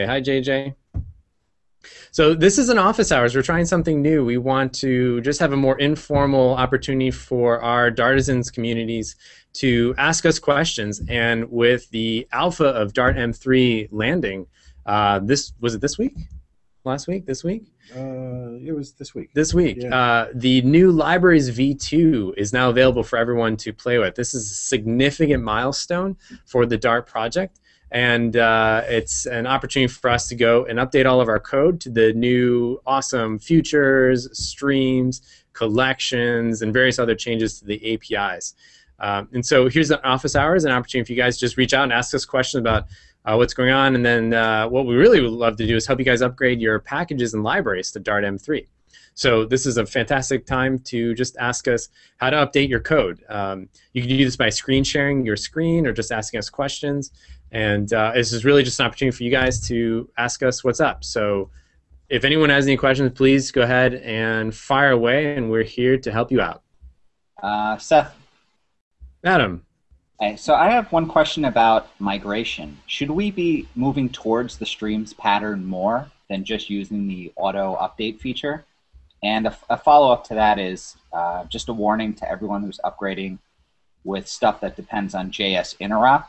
Hi, JJ. So this is an office hours. We're trying something new. We want to just have a more informal opportunity for our Dartisans communities to ask us questions. And with the alpha of Dart M3 landing, uh, this was it this week? Last week? This week? Uh, it was this week. This week. Yeah. Uh, the new Libraries V2 is now available for everyone to play with. This is a significant milestone for the Dart project. And uh, it's an opportunity for us to go and update all of our code to the new awesome futures, streams, collections, and various other changes to the APIs. Um, and so here's the office hours, an opportunity for you guys just reach out and ask us questions about uh, what's going on. And then uh, what we really would love to do is help you guys upgrade your packages and libraries to Dart M3. So this is a fantastic time to just ask us how to update your code. Um, you can do this by screen sharing your screen or just asking us questions. And uh, this is really just an opportunity for you guys to ask us what's up. So if anyone has any questions, please go ahead and fire away, and we're here to help you out. Uh, Seth, Adam, hey, so I have one question about migration. Should we be moving towards the streams pattern more than just using the auto update feature? And a, a follow-up to that is uh, just a warning to everyone who's upgrading with stuff that depends on JS interop.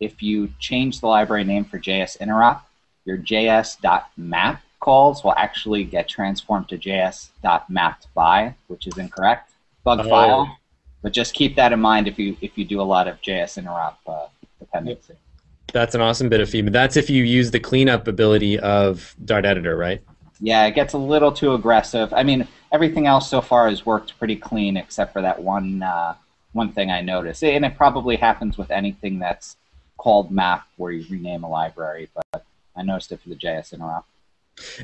If you change the library name for JS interop, your js.map calls will actually get transformed to js.mapped by, which is incorrect. Bug Oh. file. But just keep that in mind if you if you do a lot of JS interop uh, dependency. that's an awesome bit of feedback. That's if you use the cleanup ability of Dart Editor, right? Yeah, it gets a little too aggressive. I mean, everything else so far has worked pretty clean, except for that one uh, one thing I noticed, and it probably happens with anything that's called map where you rename a library. But I noticed it for the JS interop.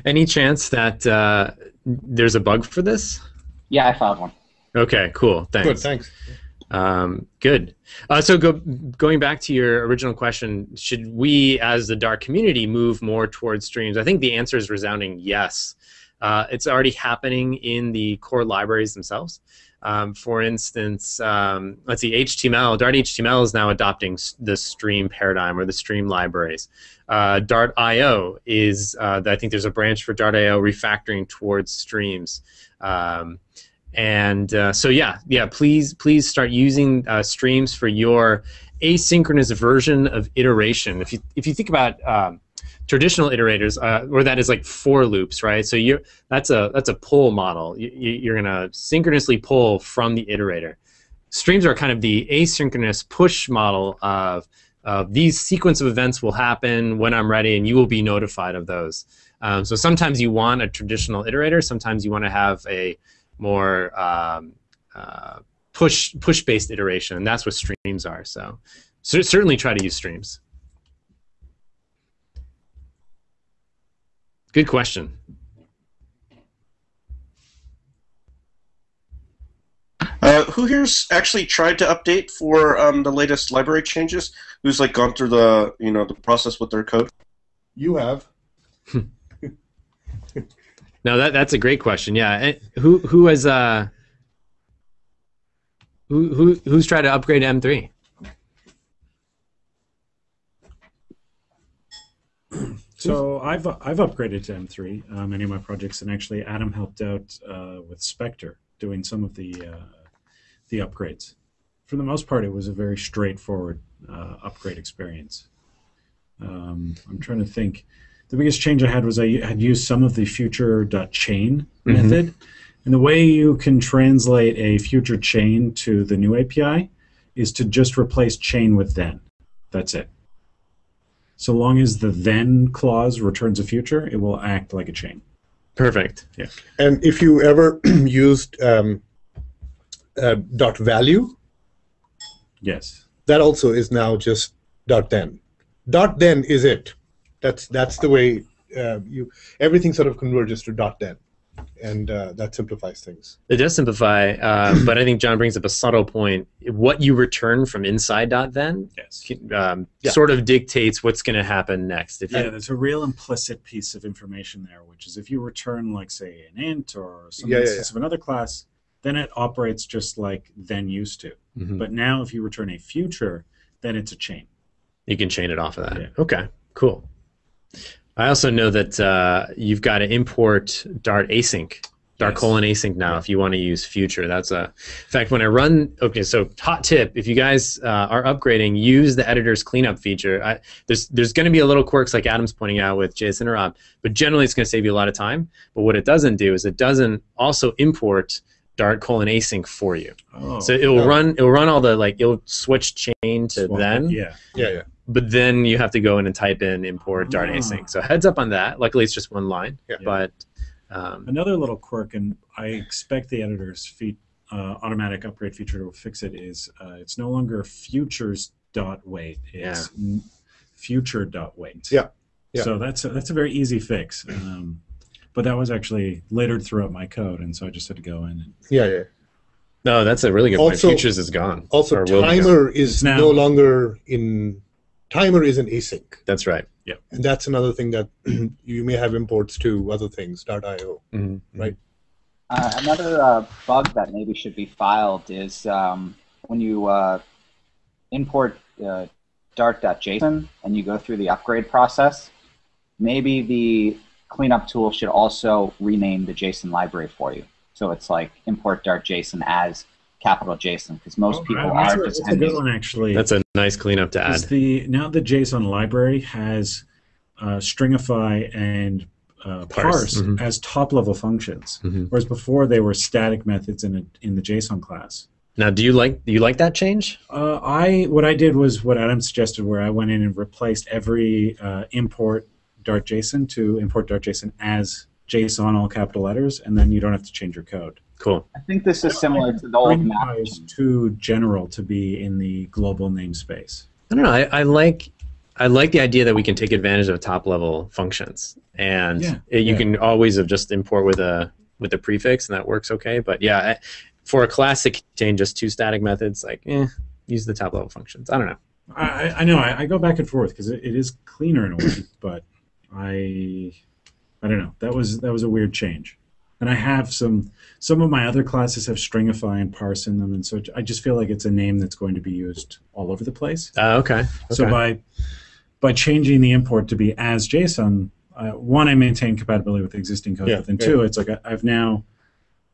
Any chance that uh, there's a bug for this? Yeah, I found one. Okay, cool. Thanks. Good, thanks. Um, good. Uh, so go, going back to your original question, should we as the Dart community move more towards streams? I think the answer is resounding yes. Uh, it's already happening in the core libraries themselves. Um, for instance, um, let's see, HTML, Dart HTML is now adopting the stream paradigm or the stream libraries. Uh, Dart IO is, uh, I think there's a branch for Dart IO refactoring towards streams. Um, and uh, so yeah, yeah. Please, please start using uh, streams for your asynchronous version of iteration. If you if you think about um, traditional iterators, uh, or that is like for loops, right? So you that's a that's a pull model. You, you- you're gonna synchronously pull from the iterator. Streams are kind of the asynchronous push model of of these sequence of events will happen when I'm ready, and you will be notified of those. Um, so sometimes you want a traditional iterator. Sometimes you want to have a more um, uh, push push based iteration, and that's what streams are. So, cer- certainly try to use streams. Good question. Uh, who here's actually tried to update for um, the latest library changes? Who's like gone through the you know the process with their code? You have. No, that that's a great question. Yeah, And who who has uh who who who's tried to upgrade to M three? So I've I've upgraded to M3 uh, many of my projects, and actually Adam helped out uh, with Spectre doing some of the uh, the upgrades. For the most part, it was a very straightforward uh, upgrade experience. Um, I'm trying to think. The biggest change I had was I had used some of the future.chain Mhm. method, and the way you can translate a future chain to the new API is to just replace chain with then. That's it. So long as the then clause returns a future, it will act like a chain. Perfect. Yeah. And if you ever used um, uh, dot value, Yes. that also is now just dot then. Dot then is it. That's that's the way uh, you everything sort of converges to dot then, and uh, that simplifies things. It does simplify, uh, but I think John brings up a subtle point. What you return from inside dot then Yes. um, Yeah. sort of dictates what's going to happen next. If Yeah, you, there's a real implicit piece of information there, which is if you return, like, say, an int or some Yeah, yeah, instance of another class, then it operates just like then used to. Mhm. But now, if you return a future, then it's a chain. you can chain it off of that. Yeah. Okay, cool. I also know that uh, you've got to import Dart async, Dart Yes. colon async now if you want to use future. That's a in fact when I run. Okay, so hot tip: if you guys uh, are upgrading, use the editor's cleanup feature. I, there's there's going to be a little quirks like Adam's pointing out with JS Interop, but generally it's going to save you a lot of time. But what it doesn't do is it doesn't also import Dart colon async for you. Oh, So it will no. run it will run all the like it'll switch chain to swap then Yeah. Yeah, yeah. But then you have to go in and type in import Dart Ah. async. So heads up on that. Luckily, it's just one line. Yeah. But um, Another little quirk, and I expect the editor's feat, uh, automatic upgrade feature to fix it, is uh, it's no longer futures dot wait. It's n- future dot wait. Yeah. Yeah. So that's a, that's a very easy fix. Um, but that was actually littered throughout my code, and so I just had to go in and Yeah, yeah. no, that's a really good point. Futures is gone. Also, Or gone. timer is Now- no longer in. Timer is an async, That's right. Yeah. and that's another thing that you may have imports to other things. .io. Mhm. Right. Uh, another uh, bug that maybe should be filed is um, when you uh, import uh, Dart.json and you go through the upgrade process, maybe the cleanup tool should also rename the JSON library for you. So it's like import Dart.json as capital JSON because most people Oh, that's, are a, just that's a good one actually. That's a nice cleanup to is add. the now the JSON library has uh, stringify and uh, Parse, parse, mhm. as top level functions, Mhm. whereas before they were static methods in a, in the JSON class. Now, do you like do you like that change? Uh, I what I did was what Adam suggested, where I went in and replaced every uh, import Dart JSON to import Dart JSON as JSON all capital letters, and then you don't have to change your code. Cool. I think this is similar to the old map. Stringify is too general to be in the global namespace. I don't know. I, I like I like the idea that we can take advantage of top level functions, and Yeah, it, you yeah. can always have just import with a with a prefix, and that works okay. But yeah, I, for a class that contain just two static methods, like eh, use the top level functions. I don't know. I, I- I know I, I go back and forth because it, it is cleaner in a way, but I I don't know. That was that was a weird change. And I have some some of my other classes have stringify and parse in them, and so I just feel like it's a name that's going to be used all over the place. Uh, okay. So by by changing the import to be as JSON, uh, one I maintain compatibility with existing code, Yeah, but then yeah. two, it's like I, I've now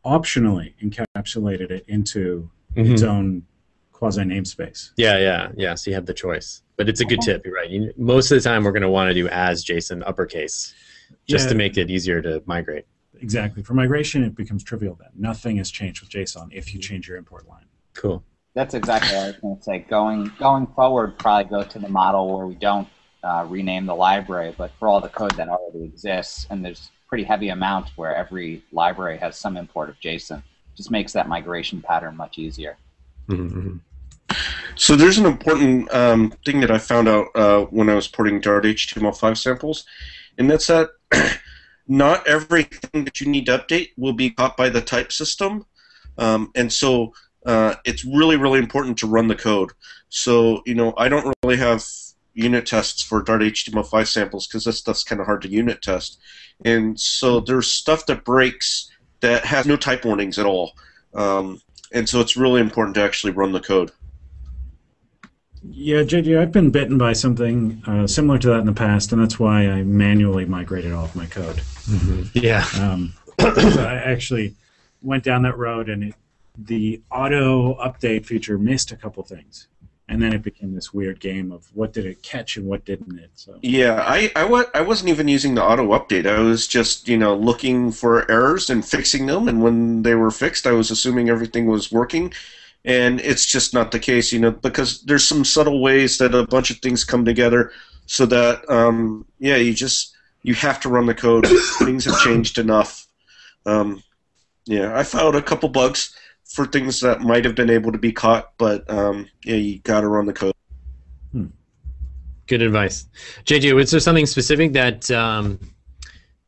optionally encapsulated it into Mhm. its own quasi namespace. Yeah, yeah, yeah. So you have the choice, but it's a good tip. You're right. You, most of the time, we're going to want to do as JSON uppercase, just Yeah. to make it easier to migrate. Exactly. For migration, it becomes trivial then. Nothing has changed with JSON if you change your import line. Cool. That's exactly what I was going to say. Going going forward, probably go to the model where we don't uh, rename the library, but for all the code that already exists, and there's pretty heavy amount where every library has some import of JSON, just makes that migration pattern much easier. hmm So there's an important um, thing that I found out uh, when I was porting Dart HTML5 samples, and that's that not everything that you need to update will be caught by the type system, um, and so uh, it's really really important to run the code. So you know I don't really have unit tests for Dart HTML5 samples because this stuff's kind of hard to unit test, and so there's stuff that breaks that has no type warnings at all. Um, and so it's really important to actually run the code. Yeah, JJ, I've been bitten by something uh, similar to that in the past, and that's why I manually migrated all of my code. Yeah. Um, so I actually went down that road, and it, the auto update feature missed a couple things, and then it became this weird game of what did it catch and what didn't it. So Yeah, I, I, wa- I wasn't even using the auto update. I was just, you know, looking for errors and fixing them. And when they were fixed, I was assuming everything was working. And it's just not the case, you know, because there's some subtle ways that a bunch of things come together so that, um, yeah, you just, you have to run the code. things have changed enough. Um, yeah, I found a couple bugs for things that might have been able to be caught, but, um, yeah, you got to run the code. Good advice, JJ. Was there something specific that um,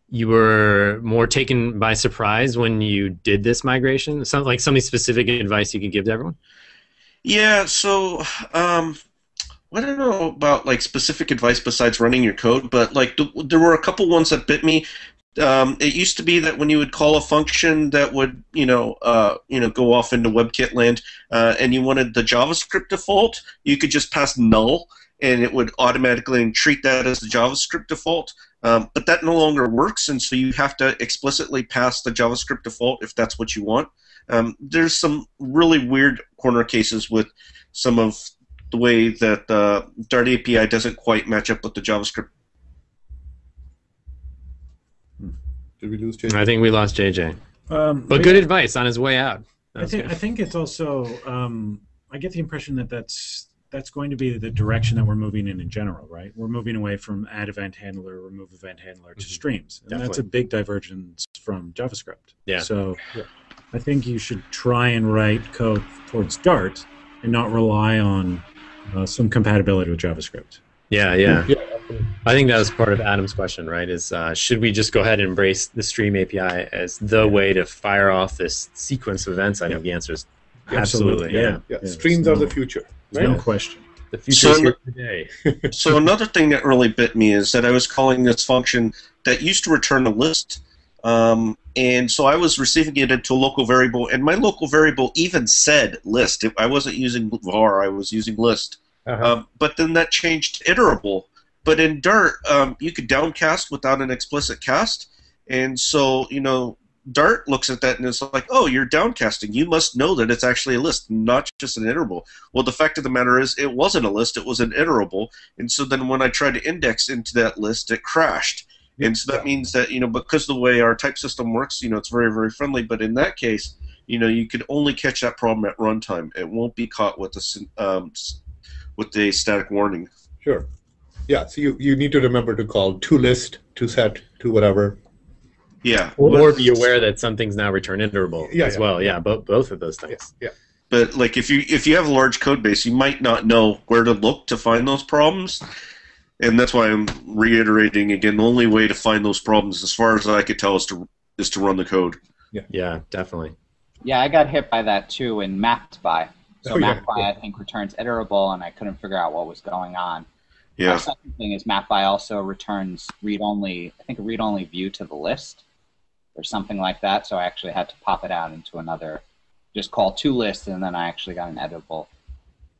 you were more taken by surprise when you did this migration? Some like something specific advice you could give to everyone. Yeah, so um, I don't know about like specific advice besides running your code, but like th- there were a couple ones that bit me. Um, it used to be that when you would call a function that would, you know, uh, you know, go off into WebKit land, uh, and you wanted the JavaScript default, you could just pass null, and it would automatically treat that as the JavaScript default. Um, but that no longer works, and so you have to explicitly pass the JavaScript default if that's what you want. Um, there's some really weird corner cases with some of the way that the Dart API doesn't quite match up with the JavaScript. Did we lose JJ? I think we lost JJ. Um, But good advice on his way out. I think. I think it's also um, I get the impression that that's that's going to be the direction that we're moving in in general, right? We're moving away from add event handler, remove event handler to Mhm. streams, and that's a big divergence from JavaScript. Yeah. So Yeah. I think you should try and write code towards Dart and not rely on uh, some compatibility with JavaScript. Yeah, yeah. Yeah. I think that was part of Adam's question, right? Is uh, should we just go ahead and embrace the Stream API as the way to fire off this sequence of events? I think the answer is absolutely, yeah. Yeah. yeah. Yeah, Streams there's are the future. There's Right? no question. The future is So- here today. so another thing that really bit me is that I was calling this function that used to return a list, um, and so I was receiving it into a local variable, and my local variable even said list. If I wasn't using var, I was using list. Uh-huh. Um, but then that changed to iterable. But in Dart, um, you could downcast without an explicit cast, and so you know Dart looks at that and it's like, oh, you're downcasting. You must know that it's actually a list, not just an iterable. Well, the fact of the matter is, it wasn't a list; it was an iterable. And so then when I tried to index into that list, it crashed. And so that means that you know because the way our type system works, you know, it's very very friendly. But in that case, you know, you could only catch that problem at runtime. It won't be caught with a syn- um, with a static warning. Sure. Yeah, so you, you need to remember to call to list, to set, to whatever. Yeah. Or be aware that something's now return iterable Yeah, as yeah. well. Yeah, both both of those things. Yeah. But like if you if you have a large code base, you might not know where to look to find those problems. And that's why I'm reiterating again. The only way to find those problems, as far as I could tell, is to is to run the code. Yeah, Yeah, definitely. Yeah, I got hit by that too in mapped by. So Oh, yeah, mapped by yeah. I think returns iterable, and I couldn't figure out what was going on. Yeah. The second thing is map by also returns read only. I think a read only view to the list, or something like that. So I actually had to pop it out into another, just call two lists, and then I actually got an editable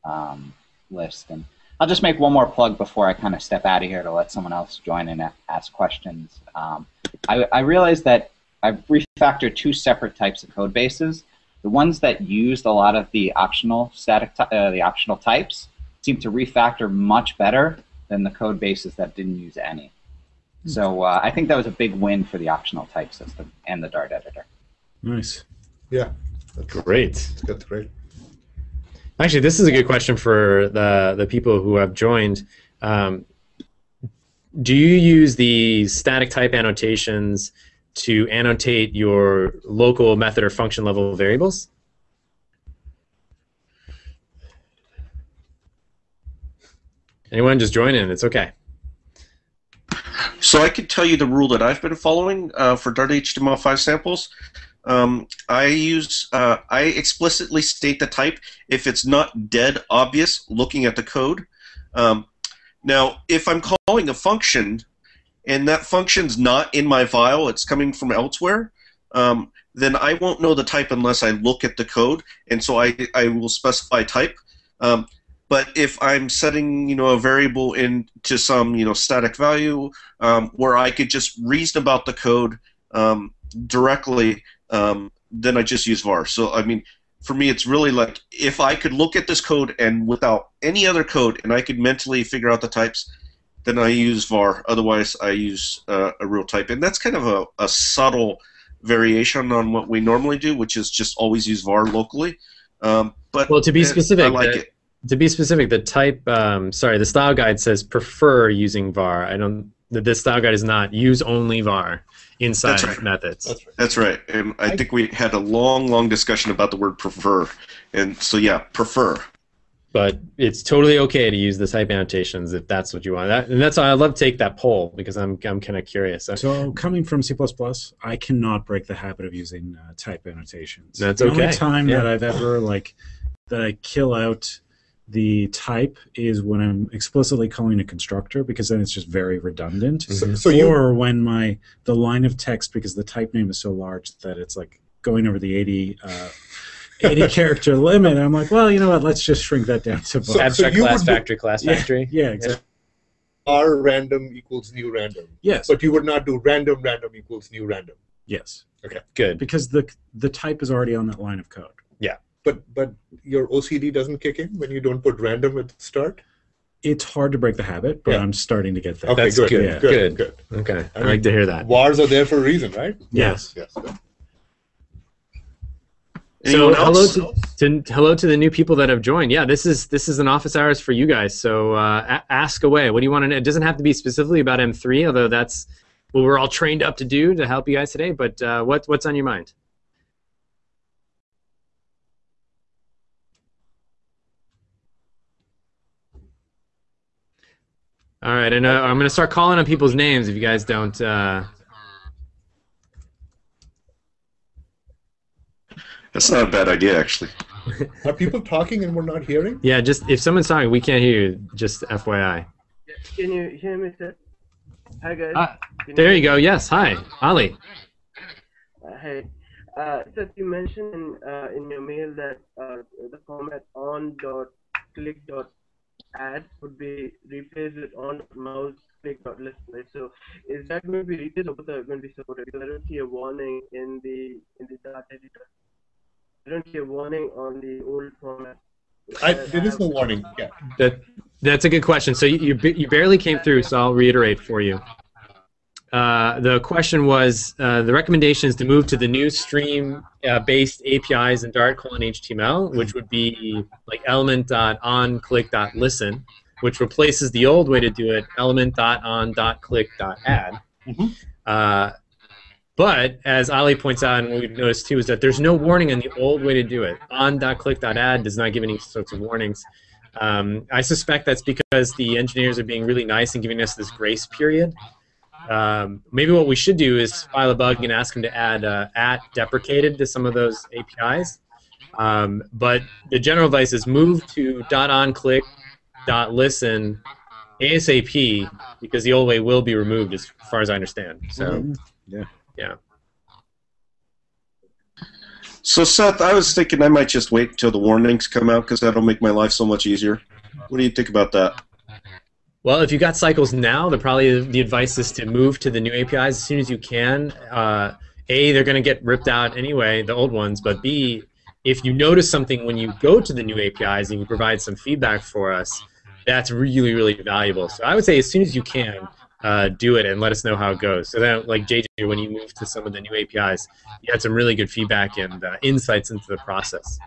um, list. And I'll just make one more plug before I kind of step out of here to let someone else join and ask questions. Um, I, I realized that I've refactored two separate types of code bases. The ones that used a lot of the optional static, uh, the optional types, seem to refactor much better than the code bases that didn't use any. So uh, I think that was a big win for the optional type system and the Dart editor. Nice. Yeah, that's, Great. that's great. Actually, this is a good question for the the people who have joined. Um, do you use the static type annotations to annotate your local method or function level variables? Anyone just join in? It's okay. So I can tell you the rule that I've been following uh, for Dart HTML5 samples. Um, I use uh, I explicitly state the type if it's not dead obvious looking at the code. Um, now, if I'm calling a function and that function's not in my file, it's coming from elsewhere, um, then I won't know the type unless I look at the code, and so I, I will specify type. Um, but if I'm setting, you know, a variable into some, you know, static value um, where I could just reason about the code um, directly, um, then I just use var. So I mean, for me, it's really like if I could look at this code and without any other code, and I could mentally figure out the types, then I use var. Otherwise, I use uh, a real type, and that's kind of a, a subtle variation on what we normally do, which is just always use var locally. Um, but Well, to be specific, I like the- it. To be specific, the type, um, sorry, the style guide says prefer using var. I don't. The, the style guide is not use only var inside That's right. methods. That's right. That's right, and I think we had a long, long discussion about the word prefer, and so yeah, prefer. but it's totally okay to use the type annotations if that's what you want. That, and that's why I love to take that poll because I'm I'm kind of curious. So, So coming from C++, I cannot break the habit of using uh, type annotations. That's the okay. only time Yeah. that I've ever like that I kill out the type is when I'm explicitly calling a constructor because then it's just very redundant. So, so you or when my the line of text because the type name is so large that it's like going over the 80 uh, 80 character limit. I'm like, well, you know what? Let's just shrink that down to So- both. abstract you class would do- factory class Yeah. factory. yeah, exactly. var random equals new random, Yes. but you would not do random random equals new random. yes. Okay. Good. Because the the type is already on that line of code. But but your OCD doesn't kick in when you don't put random at the start. It's hard to break the habit, but Yeah. I'm starting to get there. Okay, That's good, good, yeah. good, good. good. Okay. I I like to hear that. Wars are there for a reason, right? Yes. Yes. good. So Anyone hello to, to hello to the new people that have joined. Yeah, this is this is an office hours for you guys. So uh, a- ask away. What do you want to know? It doesn't have to be specifically about M3, although that's what we're all trained up to do to help you guys today. But uh, what what's on your mind? All right, and uh, I'm going to start calling on people's names if you guys don't. Uh, That's not a bad idea, actually. Are people talking and we're not hearing? yeah, just if someone's talking, we can't hear you. Just FYI. Can you hear me, sir? Hi, guys. Ah, Can There you go. Yes. Hi, Ali. Uh, hey. Uh, sir, you mentioned in, uh, in your mail that uh, the format on dot click dot add would be replaced with on mouse click dot list. Right? So is that going to be replaced or both are going to be supported? Because I don't see a warning in the in the Dart editor. I don't see a warning on the old format. I, there is no warning. Yeah. That that's a good question. So you you, you barely came through, so I'll reiterate for you. Uh, the question was uh, the recommendation is to move to the new stream-based APIs in Dart colon HTML, which would be like element.onClick.listen, which replaces the old way to do it, element.on.click.add. Mhm. Uh, but as Ali points out, and what we've noticed too, is that there's no warning on the old way to do it. On.click.add does not give any sorts of warnings. Um, I suspect that's because the engineers are being really nice and giving us this grace period. Um, maybe what we should do is file a bug and ask them to add uh, at deprecated to some of those APIs. Um, but the general advice is move to dot on click dot listen ASAP because the old way will be removed as far as I understand. So Yeah. Yeah. So, Seth, I was thinking I might just wait until the warnings come out because that'll make my life so much easier. What do you think about that? Well, if you got cycles now, the probably the advice is to move to the new APIs as soon as you can. Uh, a, they're going to get ripped out anyway, the old ones. But B, if you notice something when you go to the new APIs and you provide some feedback for us, that's really really valuable. So I would say as soon as you can, uh, do it and let us know how it goes. So then, like JJ, when you move to some of the new APIs, you had some really good feedback and uh, insights into the process.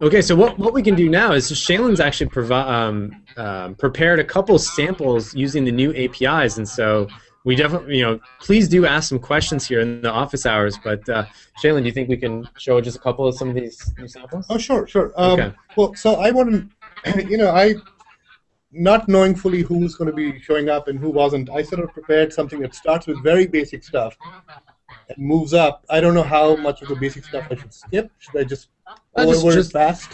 Okay, so what, what we can do now is Shailen's actually um, um, prepared a couple samples using the new APIs, and so we definitely, you know, please do ask some questions here in the office hours. But uh, Shailen, do you think we can show just a couple of some of these new samples? Oh, sure, sure. Um, Okay. Well, so I want to, you know, I, not knowing fully who's going to be showing up and who wasn't, I sort of prepared something that starts with very basic stuff and moves up. I don't know how much of the basic stuff I should skip. Should I just Uh, go just- over just- it fast?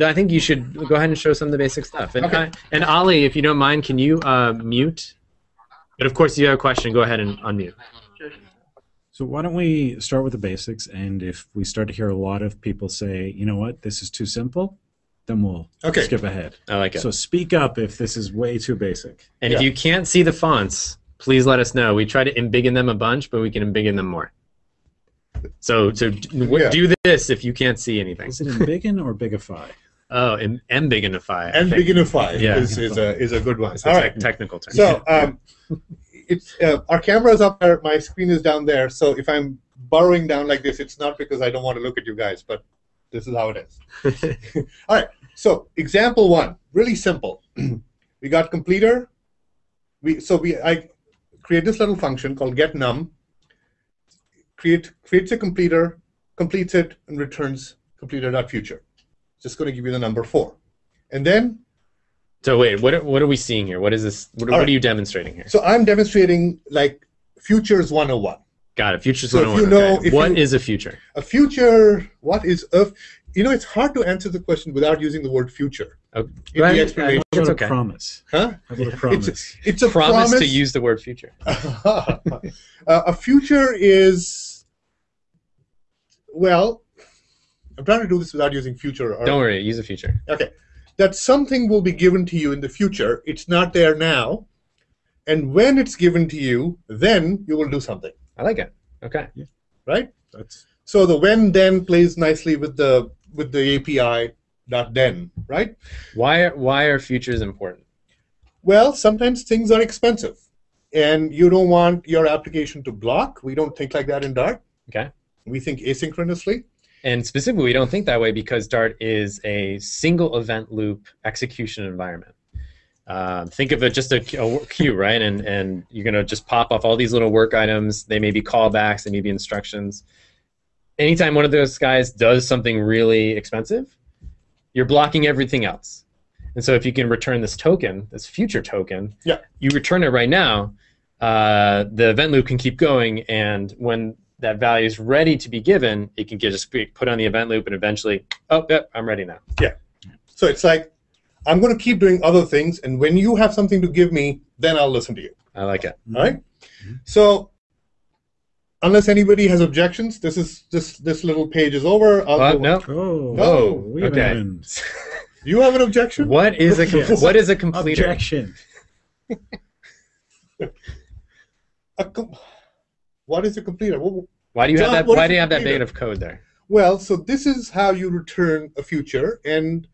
I think you should go ahead and show some of the basic stuff. And, Okay. uh, and Ali, if you don't mind, can you uh, mute? But of course, if you have a question, go ahead and unmute. So why don't we start with the basics, and if we start to hear a lot of people say, you know what, this is too simple, then we'll Okay. skip ahead. I like it. So speak up if this is way too basic. And if you can't see the fonts, please let us know. We try to embiggen them a bunch, but we can embiggen them more. So, so d- w- Yeah. do this if you can't see anything. Is it embiggen or bigify? Oh, em- embiggenify. I And Yeah. is, is, a, is a good one. It's a All tec- right. technical term. So um, it's uh, our camera is up there. My screen is down there. So if I'm burrowing down like this, it's not because I don't want to look at you guys, but this is how it is. All right. So example one, really simple. we got completer. We so we I create this little function called get num. Create creates a completer, completes it, and returns completer.future. Just going to give you the number four, and then so wait, what are, what are we seeing here? What is this? What, what right. are you demonstrating here? so I'm demonstrating like futures 101. Got it. Futures So if 101. you oh know- okay. if What you- is a future? A future, what is a? You know, it's hard to answer the question without using the word future. Oh, In go the explanation, How about okay. a promise? huh? How about a It's, promise? it's a promise, promise, to use the word future. uh, a future is well I'm trying to do this without using future. Or, Don't worry, use a future. Okay. That something will be given to you in the future. It's not there now. And when it's given to you, then you will do something, I like it. Okay. right? That's So the when then plays nicely with the with the API dot then, right? Why are, why are futures important? Well, sometimes things are expensive, and you don't want your application to block. We don't think like that in Dart. Okay. We think asynchronously. And specifically, we don't think that way because Dart is a single event loop execution environment. Um, think of it just a, a queue, right? And and you're gonna just pop off all these little work items. They may be callbacks, they may be instructions. Anytime one of those guys does something really expensive, you're blocking everything else. And so if you can return this token, this future token, Yeah. you return it right now. Uh, the event loop can keep going, and when that value is ready to be given, it can get just be put on the event loop, and eventually, oh, yep, I'm ready now. Yeah. So it's like I'm going to keep doing other things, and when you have something to give me, then I'll listen to you. I like it. All right. So unless anybody has objections, this is this this little page is over. I'll Uh, no. oh No. we Okay. haven't- You have an objection? What is a com- Yes. what is a completer? objection. A com- what is a completer? Why do you have that? Why do you have that completer? bit of code there? Well, so this is how you return a future, and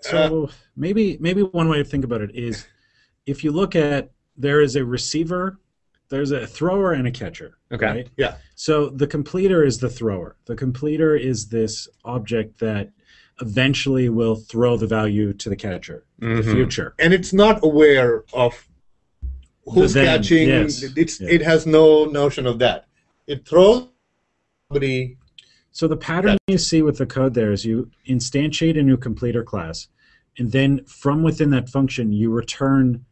So maybe maybe one way to think about it is if you look at there is a receiver, there's a thrower and a catcher. Okay. Right? Yeah. So the completer is the thrower. The completer is this object that eventually will throw the value to the catcher, the Mhm. future. and it's not aware of who's then, catching. yes. It's Yeah. it has no notion of that. It throws somebody. So the pattern you see with the code there is you instantiate a new completer class, and then from within that function you return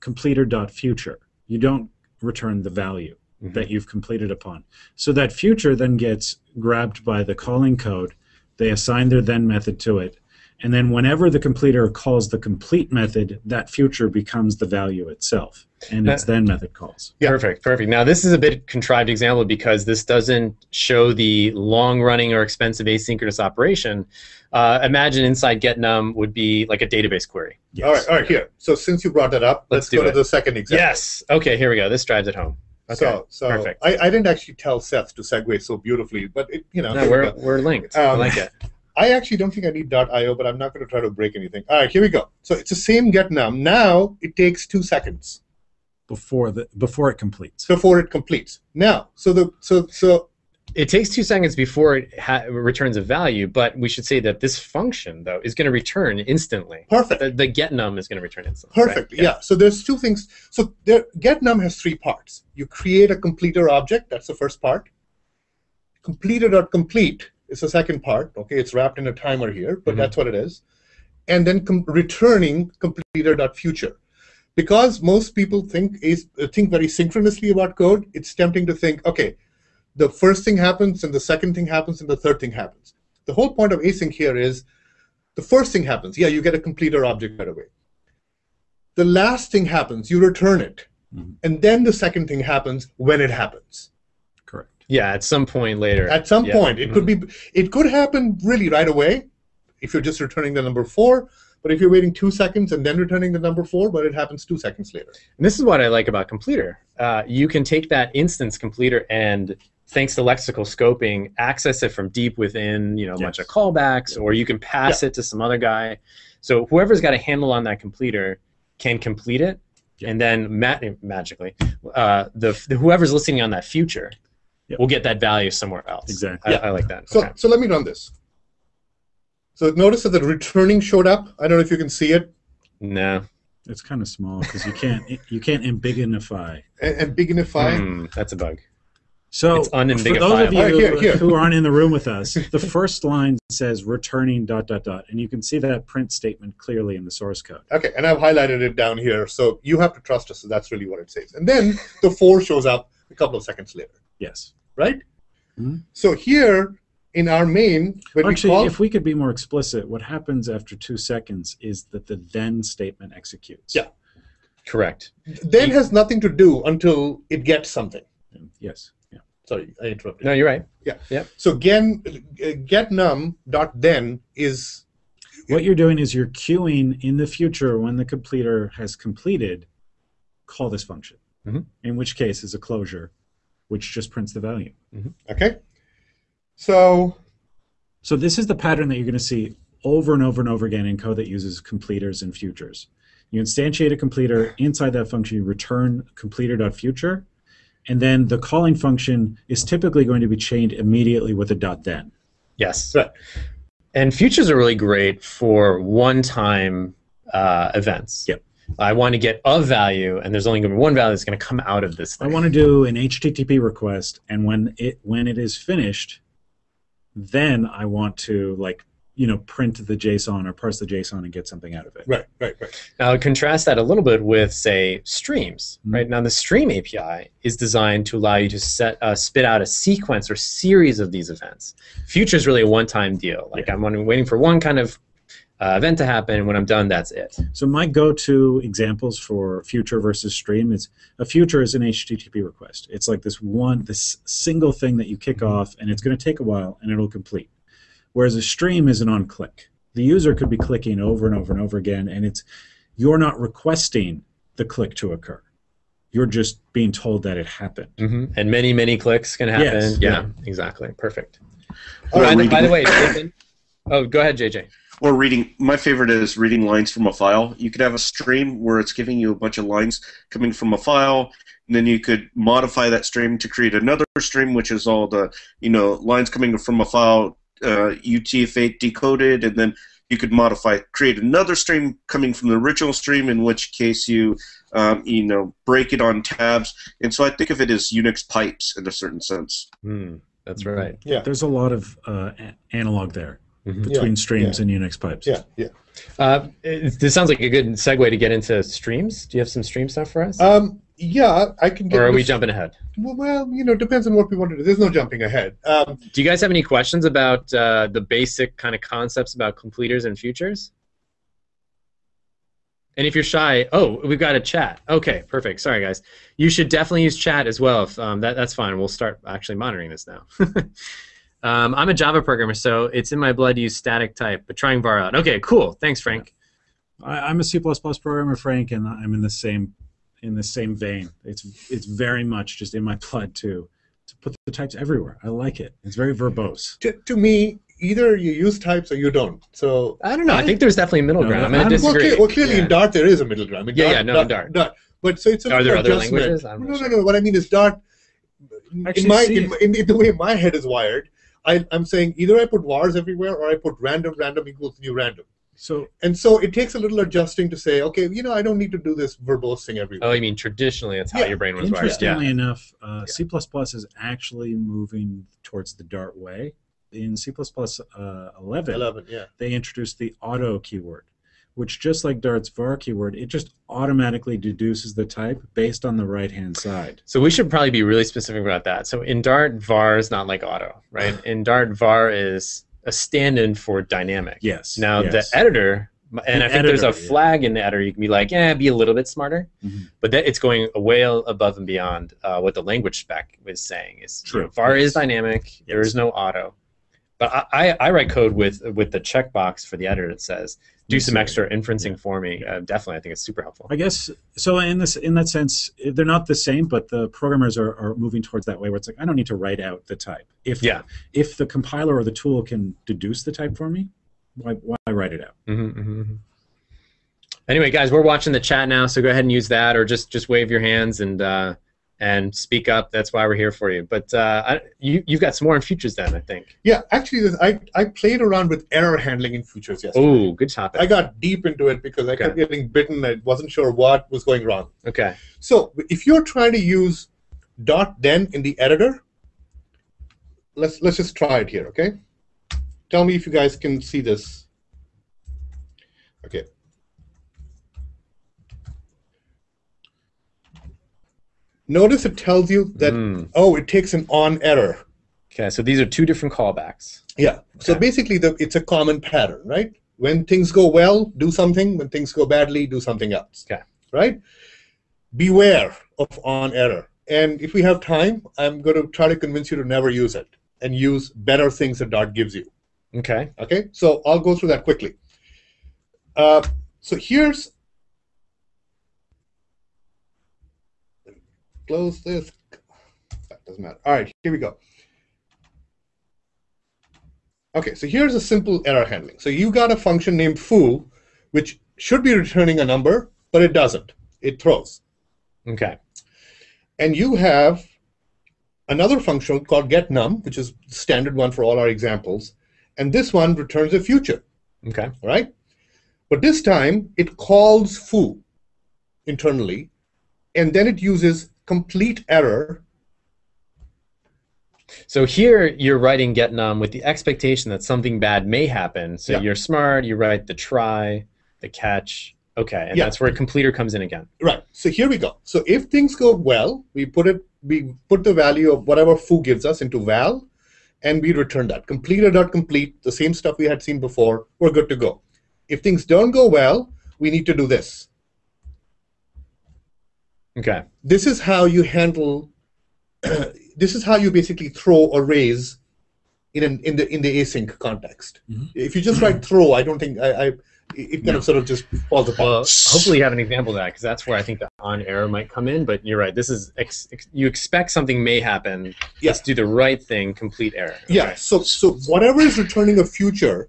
completer.future. You don't return the value Mhm. that you've completed upon. So that future then gets grabbed by the calling code. They assign their then method to it. And then whenever the completer calls the complete method, that future becomes the value itself. And its then method calls. Yeah. Perfect, perfect. Now this is a bit contrived example because this doesn't show the long-running or expensive asynchronous operation. Uh, imagine inside getnum would be like a database query. All right, all right. Here. So since you brought that up, Let's let's, go it. to the second example. Yes. Okay. Here we go. This drives it home. Okay. So, so perfect. I, I didn't actually tell Seth to segue so beautifully, but it, you know, No, we we're, go. we're linked. I Um, like it. I actually don't think I need .io, but I'm not going to try to break anything. All right, here we go. So it's the same get num. Now it takes two seconds Before the before it completes. before it completes. Now, so the so so It takes two seconds before it ha- returns a value, but we should say that this function though is going to return instantly. perfect. The, the get num is going to return instantly. right? Perfect. Yeah. So there's two things. So there, getNum has three parts. You create a completer object. That's the first part. Completer.complete is the second part. Okay, it's wrapped in a timer here, but Mhm. that's what it is. And then com- returning completer.future. Because most people think is think very synchronously about code, it's tempting to think, okay, the first thing happens, and the second thing happens, and the third thing happens. The whole point of async here is the first thing happens. Yeah, you get a completer object right away the last thing happens, you return it. Mhm. And then the second thing happens when it happens. Yeah, at some point later. At some Yeah. point, it could be it could happen really right away if you're just returning the number four, but if you're waiting two seconds and then returning the number four, but it happens two seconds later. And this is what I like about completer. Uh, you can take that instance completer and thanks to lexical scoping, access it from deep within, you know, a bunch of Yes. callbacks, or you can pass it to some other guy. So whoever's got a handle on that completer can complete it, Yeah. and then ma- magically, uh, the, the whoever's listening on that future Yep. will get that value somewhere else. Exactly. I, I like that. So Okay. so let me run this. So notice that the returning showed up. I don't know if you can see it. No. It's kind of small because you can't you can't ambigunify. And, and bignify. Hmm, that's a bug. So It's for those of you All right, here, here. who aren't in the room with us, the first line says returning dot dot dot, and you can see that print statement clearly in the source code. Okay, and I've highlighted it down here, so you have to trust us. So that's really what it says. And then the four shows up a couple of seconds later. Yes. right? Mhm. So here in our main, when Actually, we call, if we could be more explicit, what happens after two seconds is that the then statement executes. Yeah. Correct. then has nothing to do until it gets something. Yes. Yeah. Sorry, I interrupted. No, you're right. Yeah. Yeah. So gen get num dot then is What you're doing is you're queuing in the future when the completer has completed, call this function. Mhm. In which case is a closure, which just prints the value. okay. So So this is the pattern that you're going to see over and over and over again in code that uses completers and futures. You instantiate a completer inside that function, you return completer.future, and then the calling function is typically going to be chained immediately with a dot then. Yes. Right. And futures are really great for one-time uh, events. Yep. I want to get a value, and there's only going to be one value that's going to come out of this Thing. I want to do an HTTP request, and when it when it is finished, then I want to like you know print the JSON or parse the JSON and get something out of it. right, right, right. Now, contrast that a little bit with, say, streams. Mhm. Right now, the Stream API is designed to allow you to set uh, spit out a sequence or series of these events. Future is really a one-time deal. Like I'm waiting for one kind of uh, event to happen, and when I'm done, that's it. So my go-to examples for future versus stream is a future is an HTTP request. It's like this one, this single thing that you kick off, and it's going to take a while, and it'll complete. Whereas a stream is an on-click. The user could be clicking over and over and over again, and it's you're not requesting the click to occur. You're just being told that it happened. hmm And many, many clicks can happen. Yes, yeah, exactly. Perfect. All by, the, by the way, Nathan- oh, go ahead, JJ. Or reading, my favorite is reading lines from a file. You could have a stream where it's giving you a bunch of lines coming from a file, and then you could modify that stream to create another stream, which is all the you know lines coming from a file, uh, UTF-8 decoded, and then you could modify, create another stream coming from the original stream, in which case you um, you know break it on tabs. And so I think of it as Unix pipes in a certain sense. Hmm, that's right. Yeah. There's a lot of uh, analog there Mhm. between streams yeah. and Unix pipes. Yeah, yeah. Uh, it- this sounds like a good segue to get into streams. Do you have some stream stuff for us? Um, yeah, I can get. or are we this- jumping ahead? Well, well, you know, depends on what we want to do. There's no jumping ahead. Um, Do you guys have any questions about uh, the basic kind of concepts about completers and futures? And if you're shy, oh, we've got a chat. Okay, perfect. Sorry, guys. You should definitely use chat as well. If um, that, that's fine. We'll start actually monitoring this now. um, I'm a Java programmer, so it's in my blood to use static type, but trying var out. Okay, cool. Thanks, Frank. I, I'm a C++ programmer, Frank, and I'm in the same in the same vein. It's it's very much just in my blood to to put the types everywhere. I like it. It's very verbose. to, to me, either you use types or you don't. So I don't know. I think there's definitely a middle No, ground. I'm I'm- going to well, disagree. cle- well, clearly Yeah. in Dart there is a middle ground. I mean, Yeah, Dart, yeah, no, in Dart, Dart. But so it's a Are there other adjustment. languages? I'm No, not no, sure. no. What I mean is Dart. Actually, in my in, in, in the way my head is wired, I, I'm saying either I put vars everywhere or I put random. Random equals new random. So And so it takes a little adjusting to say, okay, you know, I don't need to do this verbose thing everywhere. Oh, you mean traditionally that's how Yeah, your brain was wired. Yeah. interestingly enough, uh, C++ is actually moving towards the Dart way. In C++ uh, 11, Eleven, yeah. they introduced the auto keyword, which just like Dart's var keyword, it just automatically deduces the type based on the right hand side. So we should probably be really specific about that. So in Dart, var is not like auto, right? In Dart, var is a stand-in for dynamic. Yes. Now yes. the editor, and The I think there's a editor, yeah. flag in the editor. You can be like, yeah, be a little bit smarter, Mhm. but that it's going way above and beyond uh, what the language spec is saying. Is you True, know, var yes. is dynamic. There Yes. is no auto. But I, I, I write code with with the checkbox for the editor that says do some extra inferencing yeah. for me. Uh, definitely, I think it's super helpful. I guess so. In this, in that sense, they're not the same, but the programmers are, are moving towards that way, where it's like I don't need to write out the type. If Yeah. if the compiler or the tool can deduce the type for me, why why write it out? hmm hmm Anyway, guys, we're watching the chat now, so go ahead and use that, or just just wave your hands and uh, and speak up. That's why we're here for you. But uh, I, you you've got some more in futures then, I think. Yeah, actually, I, I played around with error handling in futures yesterday. Oh, good topic. I got deep into it because I kept getting bitten. I wasn't sure what was going wrong. Okay. So if you're trying to use dot then in the editor, let's let's just try it here, okay? Tell me if you guys can see this. Okay. Notice it tells you that Mm. oh, it takes an on error. Okay. So these are two different callbacks. Yeah. So basically, the, it's a common pattern, right? When things go well, do something. When things go badly, do something else. Okay. Right? Beware of on error. and if we have time, I'm going to try to convince you to never use it and use better things that Dart gives you. Okay. Okay, so I'll go through that quickly. Uh, so here's close this. That doesn't matter. All right, here we go. Okay, so here's a simple error handling. So you got a function named foo, which should be returning a number, but it doesn't. It throws. Okay. And you have another function called getNum, which is the standard one for all our examples. And this one returns a future, Okay. all right? But this time, it calls foo internally, and then it uses complete error. So here you're writing getNum with the expectation that something bad may happen. So Yeah. you're smart. You write the try, the catch. Okay, and Yeah. that's where completer comes in again. Right, so here we go. So if things go well, we put it, we put the value of whatever foo gives us into val, and we return that. Completer.complete, the same stuff we had seen before, we're good to go. If things don't go well, we need to do this. Okay. this is how you handle this is how you basically throw or raise in an in the in the async context Mhm. if you just write throw i don't think i, I it kind No. of sort of just falls apart Well, hopefully you have an example of that because that's where I think the on error might come in. But you're right. This is ex- ex- you expect something may happen. Yeah. Let's do the right thing. Complete error. yeah so so whatever is returning a future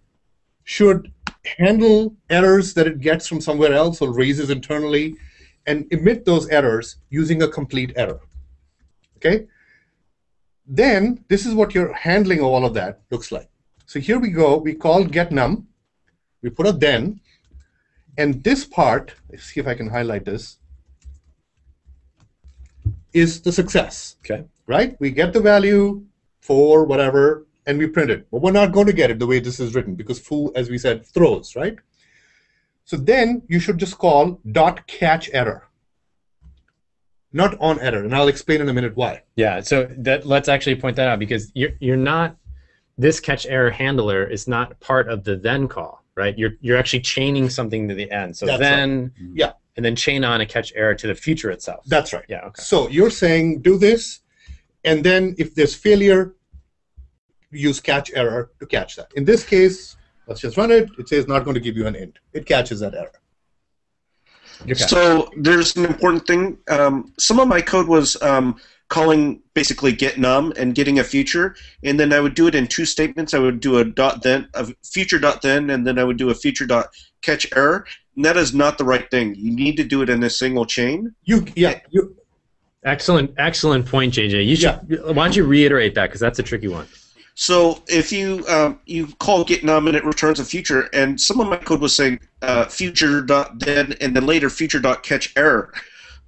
should handle errors that it gets from somewhere else or raises internally and emit those errors using a complete error. Okay? Then this is what your handling of all of that looks like. So here we go. We call getNum we put a then. And this part let's see if i can highlight this is the success. Okay. right? We get the value for whatever and we print it. But we're not going to get it the way this is written because foo as we said throws right so then you should just call dot catch error not on error and i'll explain in a minute why Yeah. So that let's actually point that out because you're you're not this catch error handler is not part of the then call, right? You're you're actually chaining something to the end. So That's then mm-hmm. Yeah. and then chain on a catch error to the future itself. that's right yeah. Okay. So you're saying do this, and then if there's failure, use catch error to catch that. In this case, let's just run it. It says not going to give you an int. It catches that error. So there's an important thing. Um, some of my code was um, calling basically get num and getting a future, and then I would do it in two statements. I would do a dot then, a future dot then, and then I would do a future dot catch error. And that is not the right thing. You need to do it in a single chain. You yeah you Excellent, excellent point, JJ. You should. Why don't you reiterate that because that's a tricky one. So if you um, you call get num and it returns a future, and some of my code was saying uh, future dot then and then later future dot catch error,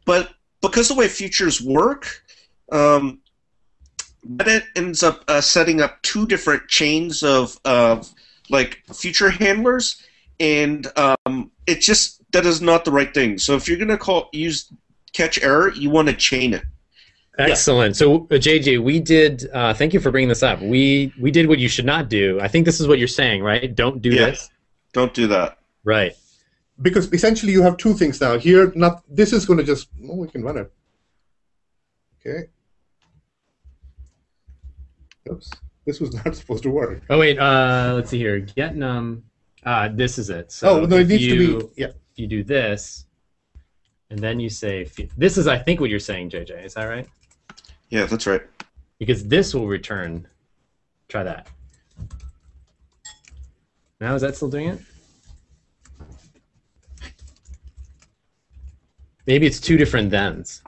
but because the way futures work, um, that ends up uh, setting up two different chains of of like future handlers, and um, it just that is not the right thing. So if you're gonna call use catch error, you want to chain it. Excellent. So, uh, JJ, we did. Uh, thank you for bringing this up. We we did what you should not do. I think this is what you're saying, right? Don't do Yeah. this. Don't do that. Right. because essentially you have two things now. Here, not this is going to just oh, we can run it. Okay. Oops, this was not supposed to work. Oh wait. Uh, let's see here. Get num. Uh, this is it. So oh no, it if needs you, to be yeah. If you do this, and then you say this is, I think, what you're saying, JJ. Is that right? Yeah, that's right. Because this will return. Try that. Now is that still doing it? Maybe it's two different thens.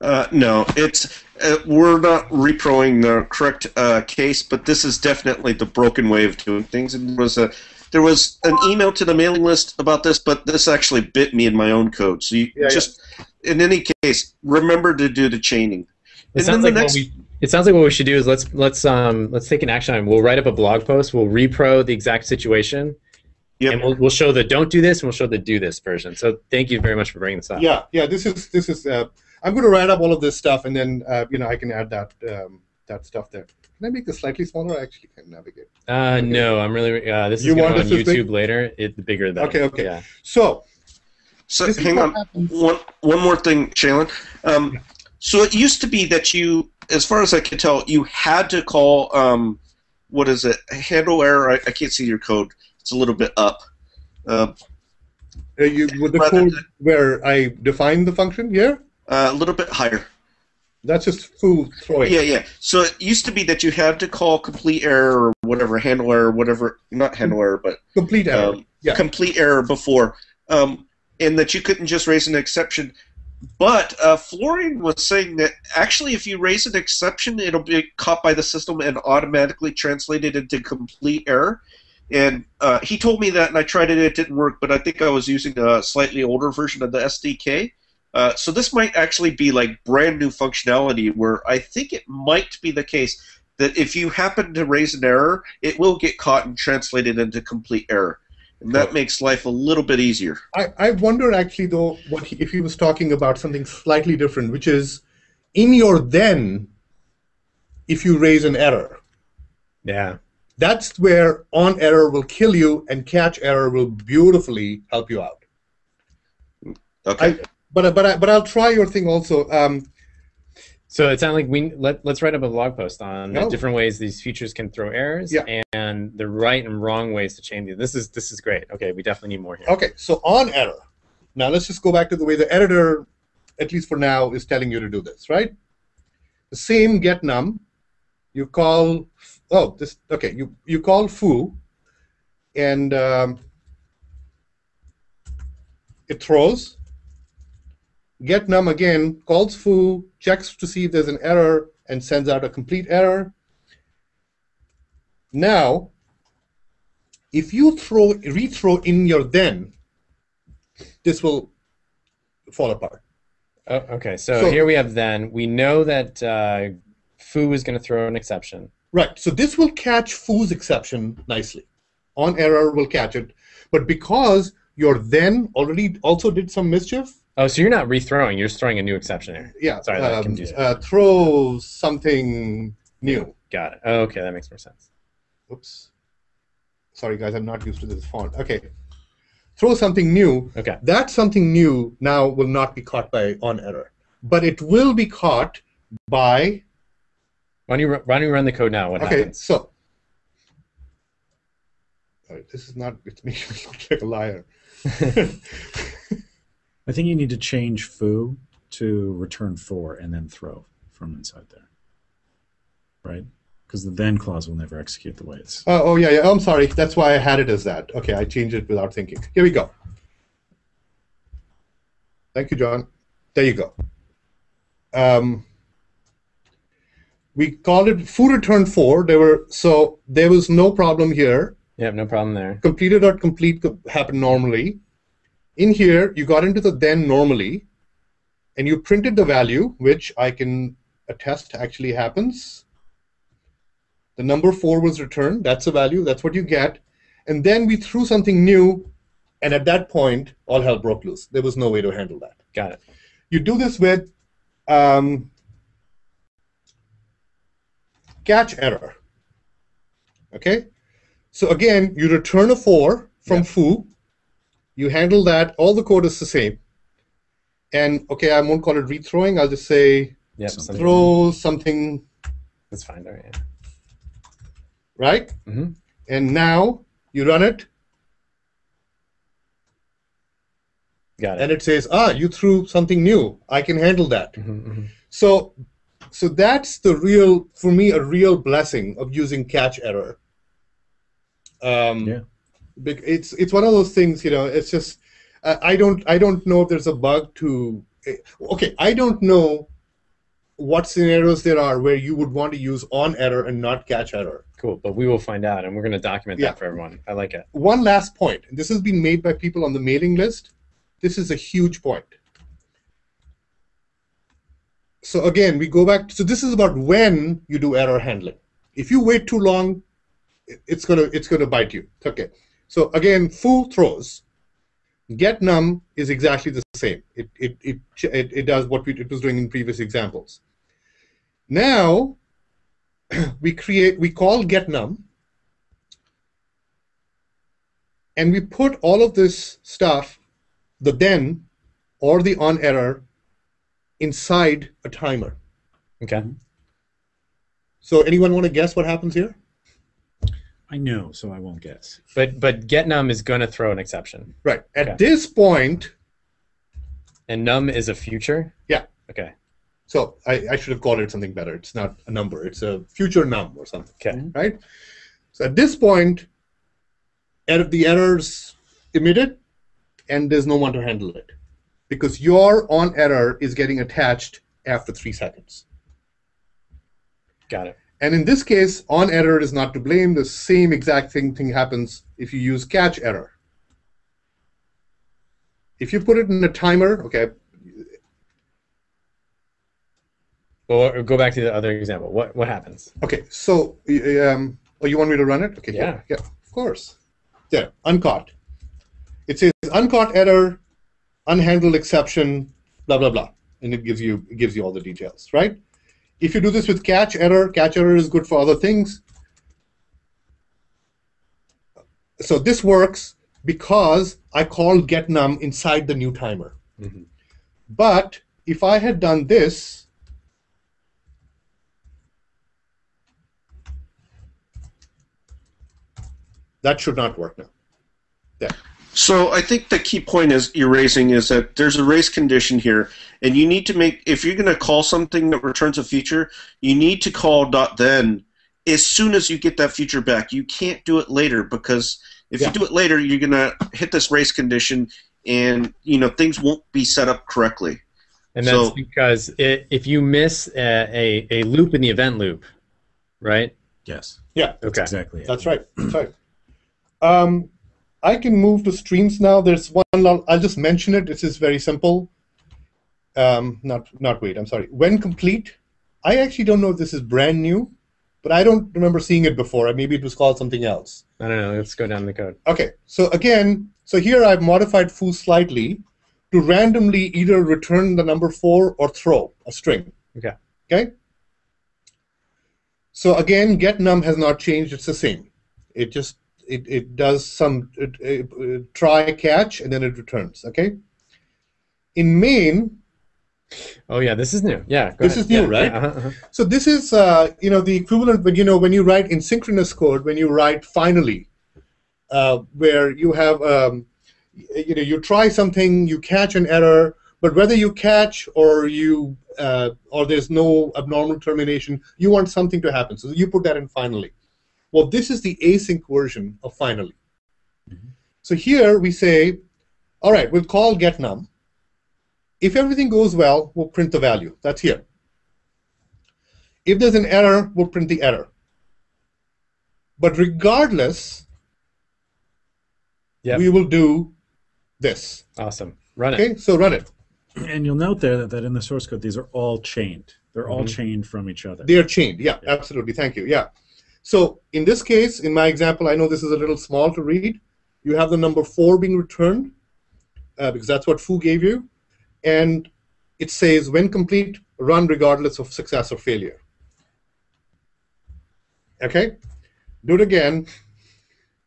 Uh, no, it's uh, we're not reproing the correct uh, case, but this is definitely the broken way of doing things. And there was a there was an email to the mailing list about this, but this actually bit me in my own code. So you Yeah, yeah. just, in any case, remember to do the chaining. It sounds like the what we. It sounds like what we should do is let's let's um let's take an action item. We'll write up a blog post. We'll repro the exact situation, Yep. and we'll we'll show the don't do this and we'll show the do this version. So thank you very much for bringing this up. Yeah, yeah. This is this is. Uh, I'm going to write up all of this stuff, and then uh, you know I can add that um, that stuff there. Can I make this slightly smaller? I actually can navigate. Uh, no, I'm really. Uh, this is You going on this this YouTube big? later. It the bigger the better. Okay, okay. Yeah. So So hang on, happens- one one more thing, Shailen. Um, So it used to be that you, as far as I can tell, you had to call um, what is it? Handle error. I, I can't see your code. It's a little bit up. Uh, Uh, you, with the code than- where I define the function here, uh, a little bit higher. that's just foo throwing. Yeah, yeah. So it used to be that you had to call complete error or whatever, handle error, whatever, not handle error, but Complete error. um, Yeah. complete error before, um, and that you couldn't just raise an exception. But uh, Florian was saying that actually, if you raise an exception, it'll be caught by the system and automatically translated into complete error. And uh, he told me that, and I tried it. It didn't work, but I think I was using a slightly older version of the SDK. Uh, so this might actually be like brand new functionality, where I think it might be the case that if you happen to raise an error, it will get caught and translated into complete error, and that makes life a little bit easier. I, I wonder actually though what he, if he was talking about something slightly different, which is in your then, if you raise an error, Yeah. that's where on error will kill you and catch error will beautifully help you out. Okay. I, but but I, but I'll try your thing also. Um, So it sounds like we let let's write up a blog post on the different ways these futures can throw errors Yeah. and the right and wrong ways to change it. This is this is great. Okay, we definitely need more here. okay, so on error. Now let's just go back to the way the editor, at least for now, is telling you to do this, right? The same get num, you call oh this okay you you call foo, and um, it throws. Get num again calls foo, checks to see if there's an error, and sends out a complete error. Now, if you throw rethrow in your then, this will fall apart. Oh, okay, so, So- here we have then we know that uh, foo is going to throw an exception. Right. So this will catch foo's exception nicely. On error will catch it, but because your then already also did some mischief, Oh, so you're not rethrowing; you're just throwing a new exception here. yeah. Sorry, that um, confused me. uh, throw something new. Got it. Oh, okay, that makes more sense. Oops. Sorry, guys, I'm not used to this font. Okay. Throw something new. Okay. That something new now will not be caught by on error, but it will be caught by. Why don't you why don't you run the code now? What okay. happens? So. This is not. It's making me look like a liar. I think you need to change foo to return for and then throw from inside there. Right? Because the then clause will never execute the way it's. Oh, oh yeah, yeah. I'm sorry. That's why I had it as that. Okay, I changed it without thinking. Here we go. Thank you, John. There you go. Um, we called it foo return four. There were so there was no problem here. Yep, no problem there. Completed or complete co- happened normally. In here, you got into the then normally, and you printed the value, which I can attest actually happens. The number four was returned. That's a value. That's what you get. And then we threw something new, and at that point, all hell broke loose. There was no way to handle that. Got it. You do this with um, catch error. Okay? So again, you return a 4 from Yeah. foo. You handle that. All the code is the same. And okay, I won't call it rethrowing. I'll just say Yep, Something. throw something, That's fine. Right. right? Mhm. And now you run it, Got it. and it says, ah, you threw something new. I can handle that. Mhm, mhm. So, so that's the real, for me, a real blessing of using catch error. Um, Yeah. It's it's one of those things, you know. It's just uh, I don't I don't know if there's a bug to. eh, Okay, I don't know what scenarios there are where you would want to use on error and not catch error. Cool, but we will find out, and we're going to document Yeah. that for everyone. I like it. One last point. This has been made by people on the mailing list. This is a huge point. So again, we go back. So this is about when you do error handling. If you wait too long, it's gonna it's gonna bite you. Okay. So again, foo throws. Get num is exactly the same. It it it it, it does what we, it was doing in previous examples. Now we create we call get num and we put all of this stuff, the then or the on error, inside a timer. Okay. So anyone want to guess what happens here? I know, so I won't guess. But but get num is going to throw an exception, Right. At Okay. this point, and num is a future. Yeah. Okay. so I, I should have called it something better. It's not a number. It's a future num or something. Okay. right? So at this point, er- the error's emitted, and there's no one to handle it, because your on error is getting attached after three seconds. Got it. And in this case, on error is not to blame. The same exact thing, thing happens if you use catch error. If you put it in a timer, okay, Well, go back to the other example. What what happens? okay. So, y- um, oh, you want me to run it? Okay, Yeah. yeah, of course. Yeah, uncaught. It says uncaught error, unhandled exception, blah blah blah, and it gives you it gives you all the details, right? If you do this with catch error, catch error is good for other things. So this works because I called getNum inside the new timer. Mhm. But if I had done this, that should not work now. So I think the key point is you're raising is that there's a race condition here, and you need to make if you're going to call something that returns a future, you need to call dot then as soon as you get that future back. You can't do it later because if Yeah. you do it later, you're going to hit this race condition, and you know things won't be set up correctly. And that's So- because it, if you miss a, a, a loop in the event loop, right? Yes. Yeah, Okay. Exactly. it. That's right. That's right. Um, I can move to streams now. There's one. I'll I'll just mention it. This is very simple. Um, not not wait. I'm sorry. When complete, I actually don't know if this is brand new, but I don't remember seeing it before. Maybe it was called something else. I don't know. Let's go down the code. Okay. So again, so here I've modified foo slightly to randomly either return the number four or throw a string. Okay. Okay. So again, get num has not changed. It's the same. It just it, it does some it, it, try catch and then it returns. Okay. In main, Oh yeah, this is new. Yeah. Go This ahead. is new, Yeah, right? yeah, uh-huh, uh-huh. so this is uh, you know the equivalent when you know when you write in synchronous code when you write finally, uh, where you have um, you know you try something you catch an error but whether you catch or you uh, or there's no abnormal termination you want something to happen so you put that in finally. Well, this is the async version of finally. So here we say, all right, we'll call getNum. If everything goes well, we'll print the value. That's here. If there's an error, we'll print the error. But regardless, Yep. we will do this. Awesome. Run it. Okay, so run it. And you'll note there that, that in the source code, these are all chained. They're all Mhm. chained from each other. They are chained. Yeah, absolutely. Thank you. Yeah. So in this case, in my example, I know this is a little small to read. You have the number four being returned uh, because that's what foo gave you, and it says when complete, run regardless of success or failure. Okay. Do it again.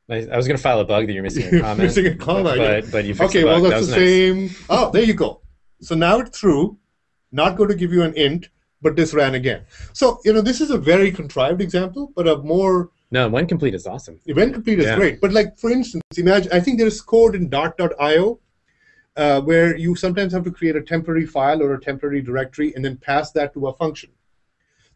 I, was gonna file a bug that you're missing a You're comment. missing a comma, yeah. But but you fixed Okay, the well that's that the nice. same. Oh, there you go. So now it's through. Not going to give you an int, but this ran again. So you know this is a very contrived example, but a more No, when complete is awesome. event complete is Yeah. great. But like for instance, imagine I think there is code in Dart.io uh, where you sometimes have to create a temporary file or a temporary directory and then pass that to a function.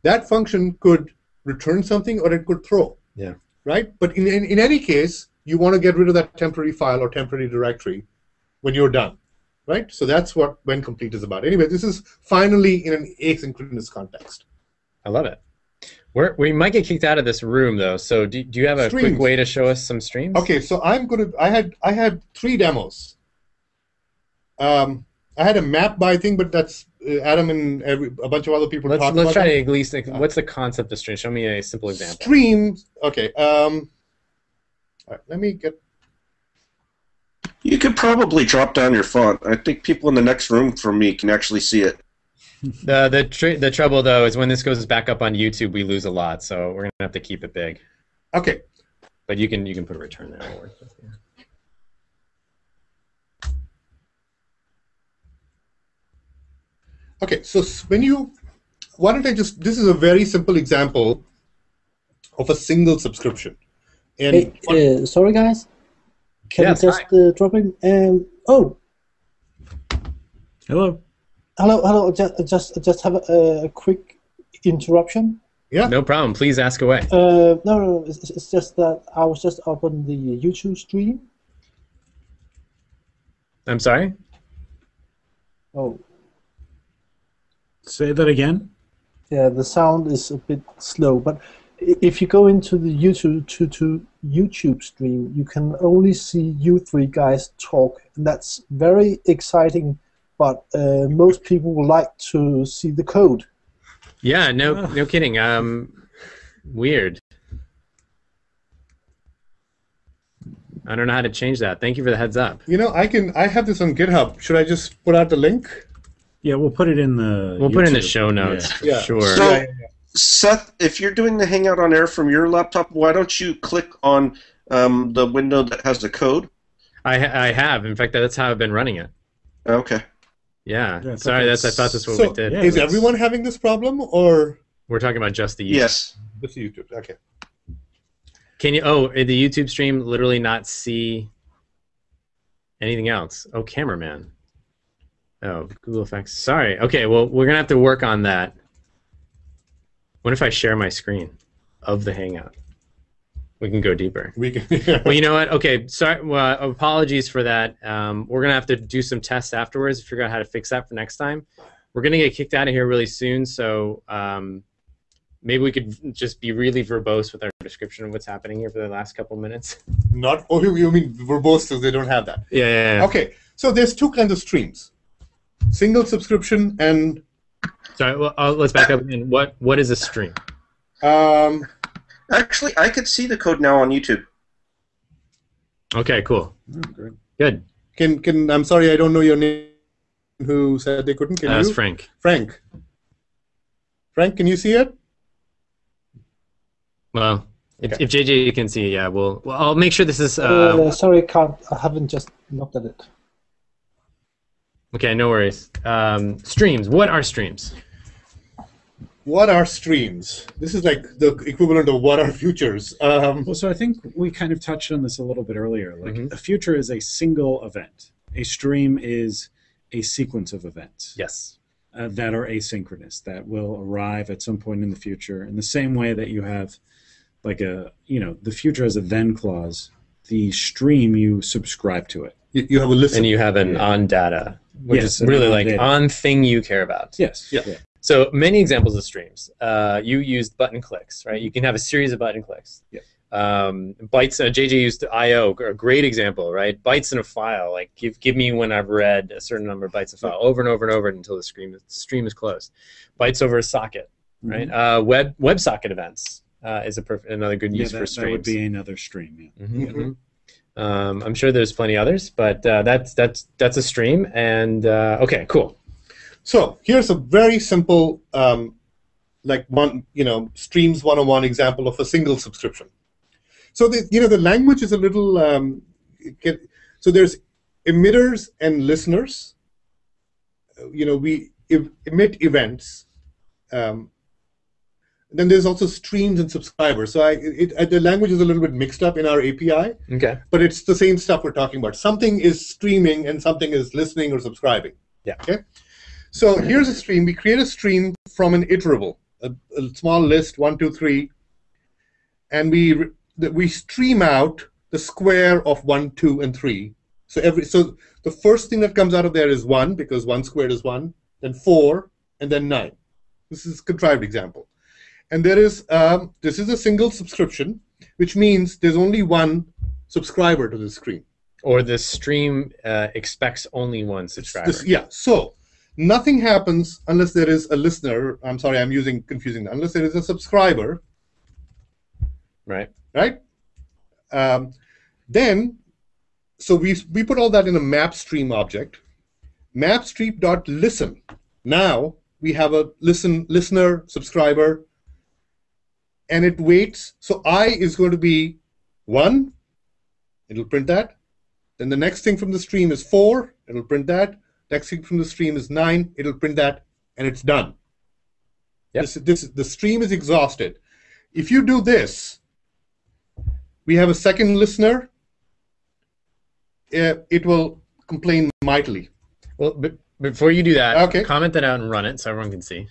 That function could return something or it could throw. Yeah. Right. But in, in in any case, you want to get rid of that temporary file or temporary directory when you're done. Right. So that's what when complete is about. Anyway, this is finally in an asynchronous context. I love it. We're, we might get kicked out of this room though. So do, do you have a Streams. quick way to show us some streams? Okay, so I'm gonna. I had I had three demos. Um, I had a map by thing, but that's uh, Adam and every, a bunch of other people Let's let's try to at least what's the concept of stream? Show me a simple example. Streams. Okay. Um, all right, let me get. You could probably drop down your font. I think people in the next room from me can actually see it. The the tr- the trouble though is when this goes back up on YouTube, we lose a lot. So we're gonna have to keep it big. Okay. But you can you can put a return there. It'll work. Yeah. Okay, so when you, why don't I just? This is a very simple example of a single subscription. And Hey, what- uh, sorry guys. Can Yes, I just uh, drop in? Um, oh, Hello. hello, hello. Just, just, just have a, a quick interruption. yeah, No problem. Please ask away. Uh, no, no, it's, it's just that I was just up on the YouTube stream. I'm sorry. Oh, Say that again. yeah, the sound is a bit slow, but i- if you go into the YouTube to, to YouTube stream, you can only see you three guys talk, and that's very exciting. But uh, most people would like to see the code. Yeah, no, Ah. no kidding. Um, weird. I don't know how to change that. Thank you for the heads up. you know, I can. I have this on GitHub. Should I just put out the link? Yeah, we'll put it in the. We'll put it in the show notes. Yeah. Yeah. Sure. So- Yeah, yeah, yeah. Seth, if you're doing the Hangout on Air from your laptop, why don't you click on um, the window that has the code? I ha- I have. In fact, that's how I've been running it. Okay. Yeah. Yeah, Sorry, that's I thought that's what So- we did. Yeah, Is everyone having this problem, or We're talking about just the YouTube. Yes. just YouTube? Okay. Can you? Oh, in the YouTube stream, literally not see anything else. Oh, cameraman. Oh, Google Effects. Sorry. Okay. Well, we're gonna have to work on that. What if I share my screen of the Hangout? We can go deeper. We can. Well, you know what? Okay, sorry. Well, apologies for that. Um, we're gonna have to do some tests afterwards to figure out how to fix that for next time. We're gonna get kicked out of here really soon, so um, maybe we could just be really verbose with our description of what's happening here for the last couple minutes. Not. Oh, you mean verbose? because they don't have that. Yeah, yeah, yeah. Okay. So there's two kinds of streams: single subscription and Sorry. Well, uh, let's back up again. What What is a stream? um, Actually, I could see the code now on YouTube. Okay, cool, Oh, great. good. Can can I'm sorry, I don't know your name. Who said they couldn't? Can Uh, That's you? Frank. Frank. Frank, can you see it? Well, if, Okay. if JJ can see, yeah, we'll. Well, I'll make sure this is. Uh, Uh, sorry, I can't. I haven't just looked at it. Okay, no worries. Um, streams. What are streams? What are streams? This is like the equivalent of what are futures. Um, Well, so I think we kind of touched on this a little bit earlier. Like Mhm. a future is a single event. A stream is a sequence of events Yes. uh, that are asynchronous that will arrive at some point in the future. In the same way that you have, like a you know, the future has a then clause. The stream you subscribe to it. you, you have a list. and you have an Yeah. on data, which Yes, is really like data. on thing you care about. Yes. Yeah. So many examples of streams. Uh, you used button clicks, right? You can have a series of button clicks. Yeah. Um, bytes. Uh, JJ used I/O, a great example, right? Bytes in a file. Like give give me when I've read a certain number of bytes of file over and over and over until the stream the stream is closed. Bytes over a socket, right? Uh, web WebSocket events uh, is a perf- another good Mm-hmm. Yeah, use that, for that streams. would be another stream. Yeah. Mhm, mhm. Um, I'm sure there's plenty others, but uh, that's that's that's a stream. And uh, okay, cool. So here's a very simple, um, like one, you know, streams 101 example of a single subscription. So the, you know, the language is a little. Um, so there's emitters and listeners. You know, we em- emit events. Um, then there's also streams and subscribers. So I, it, it, the language is a little bit mixed up in our API, Okay. but it's the same stuff we're talking about. Something is streaming and something is listening or subscribing. Yeah. Okay. So here's a stream. We create a stream from an iterable, a, a small list, one, two, three, and we we stream out the square of one, two, and three. So every so the first thing that comes out of there is one because one squared is one, then four, and then nine. This is a contrived example. And there is um, this is a single subscription, which means there's only one subscriber to the stream. Or the stream uh, expects only one subscriber. This- yeah. So nothing happens unless there is a listener. I'm sorry, I'm using confusing. that. Unless there is a subscriber, Right. right? Um, then, so we we put all that in a map stream object. Map stream dot listen. Now we have a listen listener subscriber, and it waits. So i is going to be one. It'll print that. Then the next thing from the stream is four. It'll print that. Next thing from the stream is nine. It'll print that, and it's done. Yep. This, this, the stream is exhausted. If you do this, we have a second listener. Uh, it will complain mightily. Well, but before you do that, Okay. comment that out and run it so everyone can see.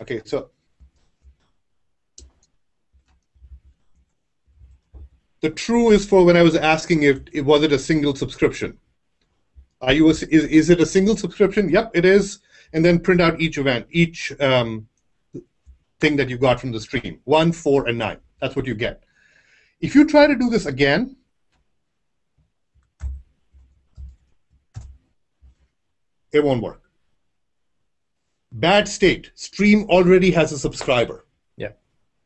Okay, so the true is for when I was asking if, if was it a single subscription. Are you a, is, is it a single subscription? Yep, it is. And then print out each event, each um, thing that you got from the stream. One, four, and nine. That's what you get. If you try to do this again, it won't work. Bad state. Stream already has a subscriber. Yeah.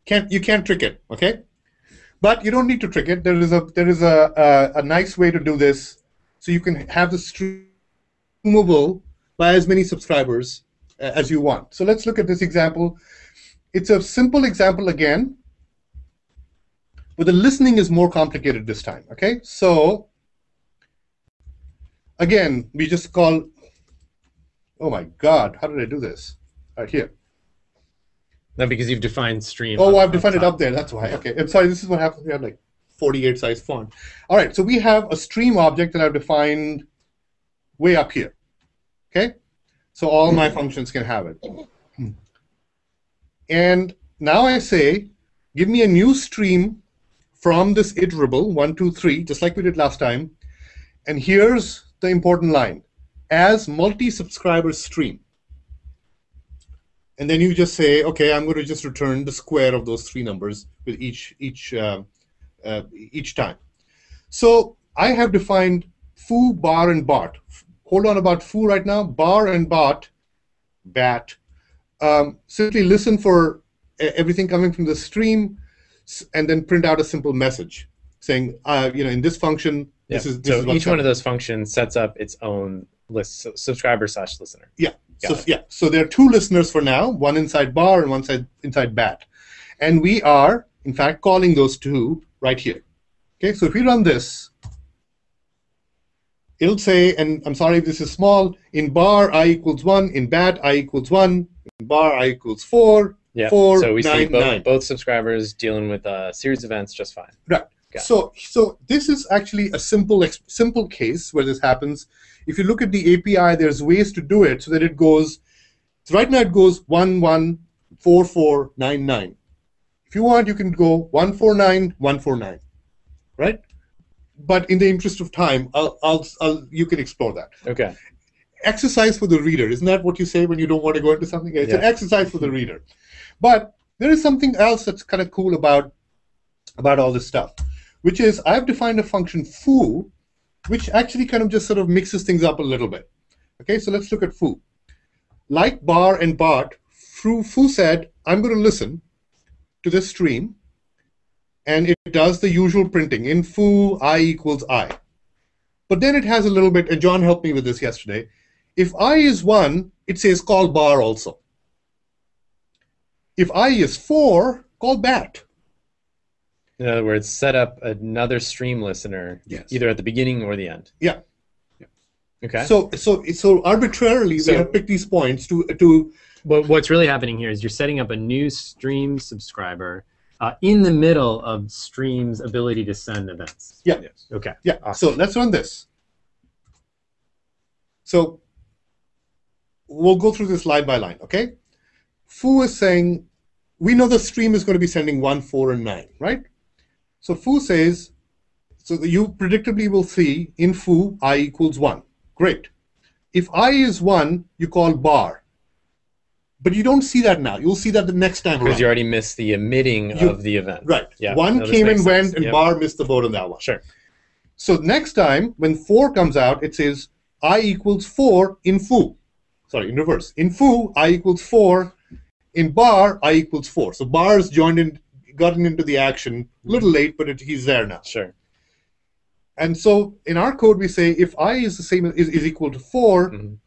Can't you can't trick it, okay? But you don't need to trick it. There is a there is a a, a nice way to do this, so you can have the streamable by as many subscribers uh, as you want. So let's look at this example. It's a simple example again, but the listening is more complicated this time. Okay, so again, we just call Oh my God, how did I do this? Right here. No, because you've defined stream. Oh, I've defined it up there. That's why. Okay. I'm sorry. This is what happens. We have like 48 size font. All right. So we have a stream object that I've defined way up here. Okay. So all my functions can have it. Hmm. And now I say, give me a new stream from this iterable one, two, three, just like we did last time. And here's the important line: as multi-subscriber stream. And then you just say, okay, I'm going to just return the square of those three numbers with each each uh, uh, each time. So I have defined foo, bar, and bot. Hold on about foo right now. Bar and bot, bat. Um, simply listen for everything coming from the stream, and then print out a simple message saying, uh, you know, in this function, Yeah. this is this so is each one of those functions sets up its own list, so subscriber slash listener. Yeah. Got So it. yeah. So there are two listeners for now, one inside bar and one side inside bat. And we are, in fact, calling those two right here. Okay, so if we run this, it'll say, and I'm sorry if this is small, in bar i equals one, in bat i equals one, in bar i equals four, Yeah. four, so we see nine, both, nine. both subscribers dealing with a series of events just fine. Right. It. So, so this is actually a simple ex- simple case where this happens. If you look at the API, there's ways to do it so that it goes. So right now it goes one one four four nine nine. If you want, you can go one four nine one four nine, right? But in the interest of time, I'll, I'll, I'll you can explore that. Okay. Exercise for the reader. Isn't that what you say when you don't want to go into something? It's an exercise for the reader. But there is something else that's kind of cool about about all this stuff, which is I've defined a function foo, which actually kind of just sort of mixes things up a little bit. Okay, so let's look at foo. Like bar and foo, foo said, I'm going to listen to this stream, and it does the usual printing. In foo, i equals i. But then it has a little bit, and John helped me with this yesterday. If i is 1, it says call bar also. If i is 4, call bat. In other words, set up another stream listener Yes. either at the beginning or the end. Yeah. Okay. So, so, so arbitrarily, So- we have picked these points to to But what's really happening here is you're setting up a new stream subscriber uh, in the middle of stream's ability to send events. Yeah. Yes. Okay. yeah. Awesome. So let's run this. So we'll go through this line by line. Okay. Foo is saying we know the stream is going to be sending one, four, and nine, right? So Foo says so you predictably will see in Foo i equals one. Great. If i is one, you call bar. But you don't see that now. You'll see that the next time Because you already missed the emitting You- of the event. Right. Yeah, One no, came and went, and Yep. Bar missed the boat on that one. Sure. So next time, when four comes out, it says i equals four in foo. Sorry, in reverse. In foo, i equals four. In bar, i equals four. So bar's joined in, gotten into the action a little late, but it, he's there now. Sure. And so in our code, we say if i is the same is, is equal to 4 Mhm.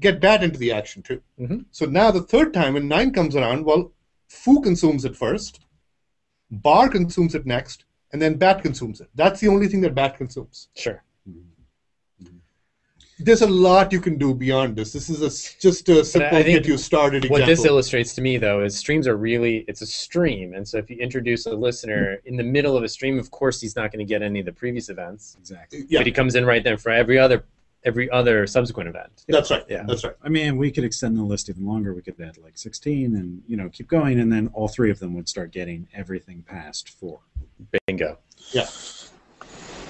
get that into the action too. Mhm. So now the third time when nine comes around, well, foo consumes it first, bar consumes it next, and then bat consumes it. That's the only thing that bat consumes. Sure. There's a lot you can do beyond this. This is a s just a simple I think get you started What this illustrates to me, though, is streams are really it's a stream, and so if you introduce a listener in the middle of a stream, of course he's not going to get any of the previous events, Exactly. yeah, but he comes in right then for every other every other subsequent event. that's right. Yeah. That's right. I mean, we could extend the list even longer. We could add like 16 and, you know, keep going. And then all three of them would start getting everything past four. Bingo.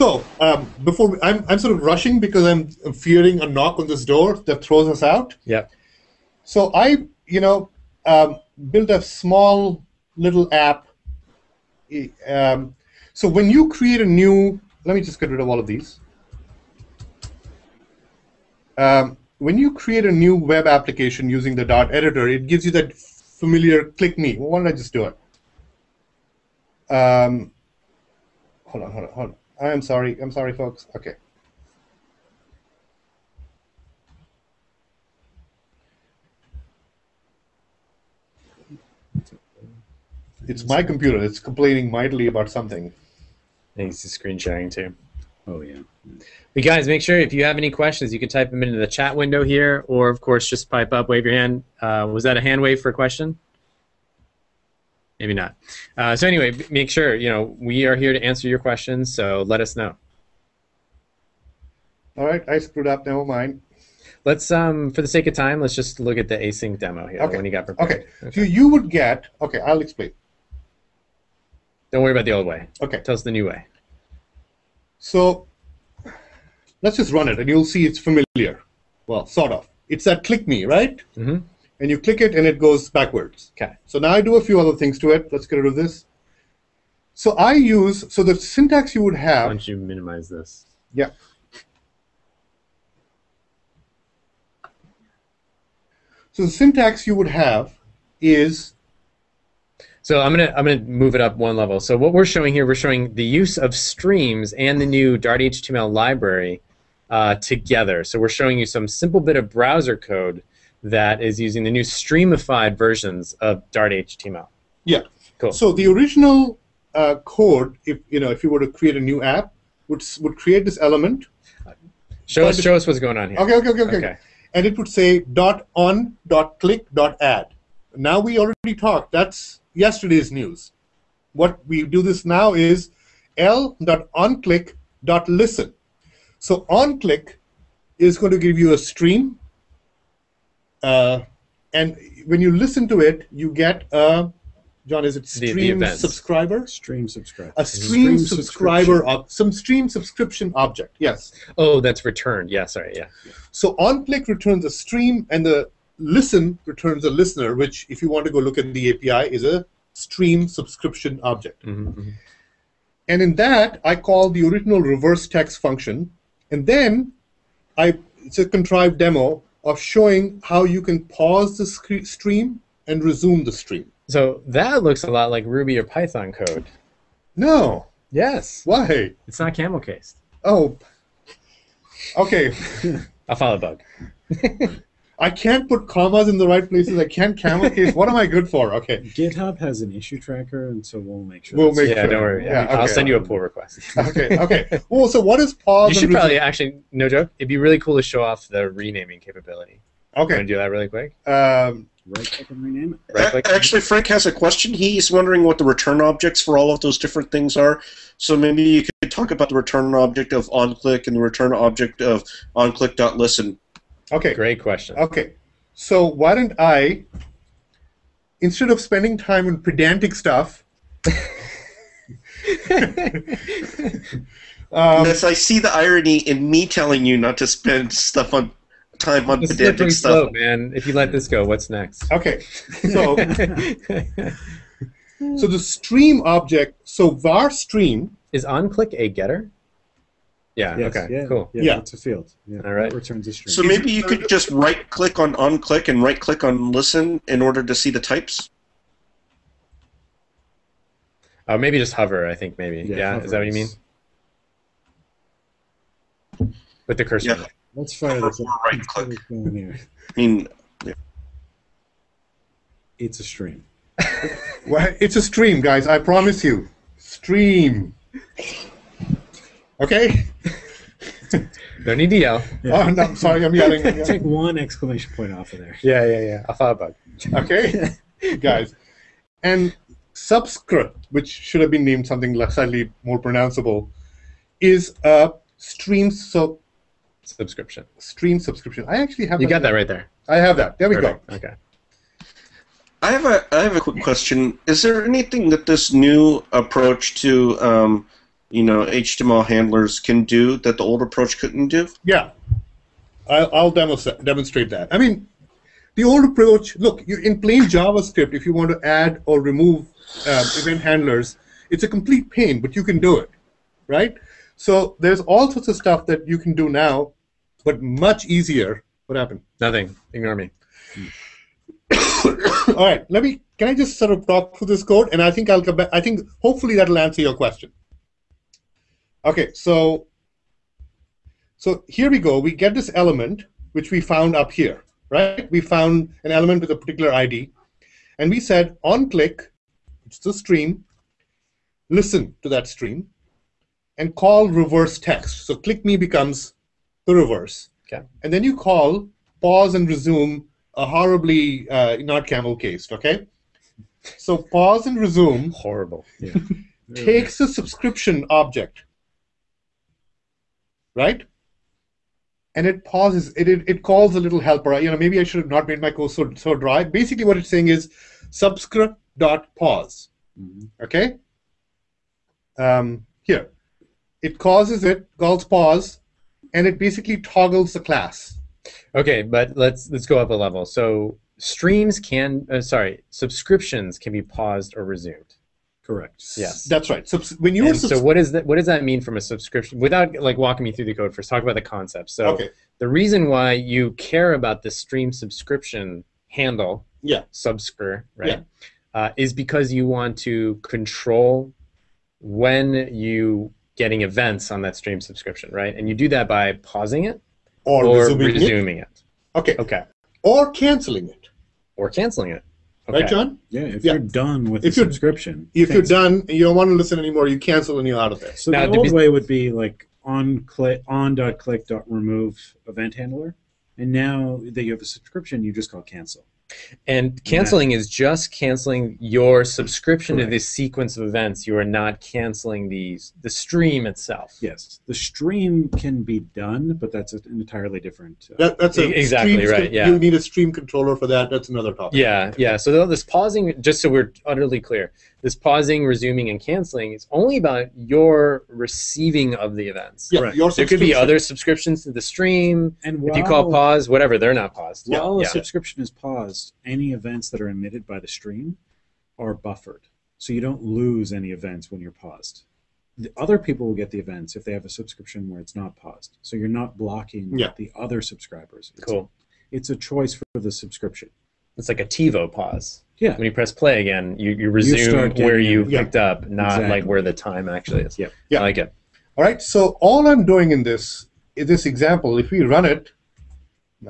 So um, before we, I'm I'm sort of rushing because I'm fearing a knock on this door that throws us out. Yep. So I, you know, um, built a small little app. Um, so when you create a new, let me just get rid of all of these. Um, when you create a new web application using the Dart editor, it gives you that familiar click me. Why don't I just do it? Um, hold on, hold on, hold on. I'm sorry. I'm sorry, folks. Okay. It's my computer. It's complaining mightily about something. Thanks to screen sharing too. Oh, yeah. But guys, make sure if you have any questions, you can type them into the chat window here, or of course just pipe up, wave your hand. Uh, was that a hand wave for a question? Maybe not. Uh, so anyway, make sure you know we are here to answer your questions. So let us know. All right, I screwed up. Never mind. Let's, um, for the sake of time, let's just look at the async demo here. Okay. When you got prepared. Okay. So you would get. Okay, I'll explain. Don't worry about the old way. Okay. Tell us the new way. So let's just run it, and you'll see it's familiar. Well, sort of. It's that click me, right? Mhm. And you click it, and it goes backwards. Okay. So now I do a few other things to it. Let's get rid of this. So I use so the syntax you would have. don't you minimize this? Yeah. So the syntax you would have is So I'm gonna I'm gonna move it up one level. So what we're showing here, we're showing the use of streams and the new Dart HTML library uh, together. So we're showing you some simple bit of browser code that is using the new streamified versions of Dart HTML. yeah. Cool. So the original uh, code, if you know, if you were to create a new app, would would create this element. Show us show us what's going on here. Okay, okay, okay, okay. Okay. And it would say dot on dot click dot add. Now we already talked. That's yesterday's news. What we do this now is l dot on click dot listen. So on click is going to give you a stream, uh, and when you listen to it, you get a John. Is it The- the stream subscriber? Stream subscriber. A stream, Stream subscriber, of some stream subscription object. Yes. Oh, that's returned. Yeah, sorry. Yeah. So on-click returns a stream, and the listen returns a listener, which, if you want to go look at the API, is a stream subscription object. hmm And in that, I call the original reverse text function, and then I it's a contrived demo of showing how you can pause the scre- stream and resume the stream. So that looks a lot like Ruby or Python code. No, Yes. why? It's not camel cased. Oh, okay. I'll follow bug. I can't put commas in the right places. I can't camel case. What am I good for? Okay. GitHub has an issue tracker, and so we'll make sure. We'll that's- make yeah, sure. don't worry. Yeah, I'll send you a pull request. Okay, okay. Well, so what is pause? You should resume? probably actually, no joke, it'd be really cool to show off the renaming capability. Want to do that really quick? Um, Right click and rename it. Right click. Actually, Frank has a question. He's wondering what the return objects for all of those different things are. So maybe you could talk about the return object of onClick and the return object of onClick.listen. okay. Great question. Okay. So why don't I, instead of spending time on pedantic stuff, um, yes, I see the irony in me telling you not to spend stuff on time on pedantic stuff. slope, man. If you let this go, what's next? okay. So so the stream object. So var stream. Is onClick a getter? Yeah. Yes, okay. yeah, Cool. Yeah, Yeah. it's a field. Yeah, All right. It returns a string. So maybe you could just right click on onClick and right click on listen in order to see the types. Oh, maybe just hover. I think maybe. Yeah. hover is that what you mean? With the cursor. Yeah. Let's fire this up. Right click. What's going here? I mean, yeah. It's a stream. Well, it's a stream, guys. I promise you. Stream. Okay. No need to yell. Oh, no, I'm sorry, I'm yelling. I'm yelling. Take one exclamation point off of there. Yeah, yeah, yeah. I thought bug. okay, guys. And subscript, which should have been named something less slightly more pronounceable, is a stream so Subscription. stream subscription. I actually have You got that right there. I have that. There we go. Okay. I have a I have a quick question. Is there anything that this new approach to um, you know HTML handlers can do that the old approach couldn't do? Yeah, I'll, I'll demonstra- demonstrate that. I mean, the old approach. Look, you, in plain JavaScript, if you want to add or remove uh, event handlers, it's a complete pain, but you can do it, right? So there's all sorts of stuff that you can do now, but much easier. What happened? Nothing. Ignore me. all right, let me. Can I just sort of talk through this code, and I think I'll come back. I think hopefully that'll answer your question. Okay, so so here we go. We get this element which we found up here, right? We found an element with a particular ID, and we said on click, it's the stream. Listen to that stream, and call reverse text. So click me becomes the reverse. Okay. And then you call pause and resume a horribly uh, not camel cased. Okay. So pause and resume Horrible. Yeah. takes a subscription object, right? And it pauses. It, it, it calls a little helper. You know, maybe I should have not made my code so, so dry. Basically, what it's saying is subscript dot pause. Mhm. Okay. Um, here, it causes it calls pause, and it basically toggles the class. Okay, but let's let's go up a level. So streams can, uh, sorry, subscriptions can be paused or resumed. Correct. Yes. That's right. So when you And so what is that? What does that mean from a subscription? Without like walking me through the code first, talk about the concept. So okay, the reason why you care about the stream subscription handle, Yeah. subscr, right, uh, is because you want to control when you getting events on that stream subscription, right? And you do that by pausing it or, or resuming it. resuming it. Okay, Okay. or canceling it. Or canceling it. Okay. Right, John? Yeah, if Yeah. you're done with If the you're- subscription. If you're done and you don't want to listen anymore, you cancel and you're out of there. So Now, the to old be- way would be like on click on dot click dot remove event handler, and now that you have a subscription, you just call cancel. And canceling is just canceling your subscription to this sequence of events. You are not canceling the the stream itself. Yes, the stream can be done, but that's an entirely different. Uh, That, that's a exactly stream- right, yeah. You need a stream controller for that. That's another topic. Yeah, yeah. So this pausing, just so we're utterly clear, this pausing, resuming, and canceling is only about your receiving of the events. Yeah, Correct. your There could be other subscriptions to the stream. and If you call pause, whatever, they're not paused. Yeah, While a yeah. subscription is paused, any events that are emitted by the stream are buffered. So you don't lose any events when you're paused. The other people will get the events if they have a subscription where it's not paused. So you're not blocking Yeah. the other subscribers. It's Cool. A, it's a choice for the subscription. It's like a TiVo pause. Yeah. When you press play again, you, you resume start where you. Yeah. picked up, not Exactly. like where the time actually is. Yep. Yeah. I like it. All right. So all I'm doing in this in this example, if we run it,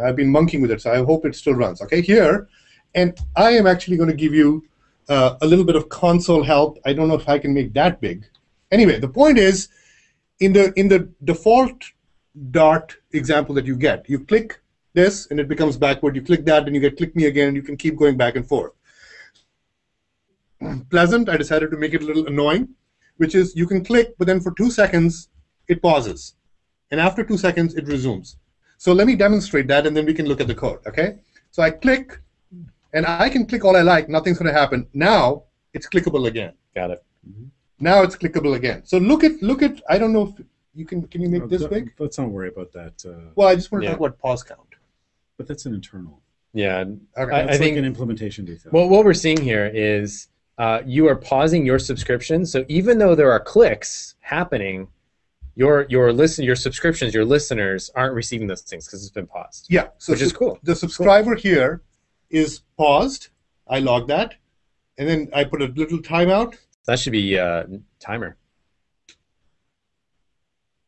I've been monkeying with it, so I hope it still runs. Okay, here, and I am actually going to give you uh, a little bit of console help. I don't know if I can make that big. Anyway, the point is, in the in the default Dart example that you get, you click this and it becomes backward. You click that and you get click me again, and you can keep going back and forth. Pleasant. I decided to make it a little annoying, which is you can click, but then for two seconds it pauses, and after two seconds it resumes. So let me demonstrate that, and then we can look at the code. Okay? So I click, and I can click all I like. Nothing's going to happen. Now it's clickable again. Got it. Now it's clickable again. So look at look at. I don't know if you can. Can you make Uh, this big? Let's not worry about that. Uh, Well, I just want to Yeah. talk about pause count. But that's an internal. Yeah. Okay. I- That's like think- an implementation detail. Well, what we're seeing here is uh, you are pausing your subscription. So even though there are clicks happening, your your listen your subscriptions, your listeners aren't receiving those things because it's been paused, yeah. So which is cool. the subscriber here is paused. I log that, and then I put a little timeout. That should be uh, timer.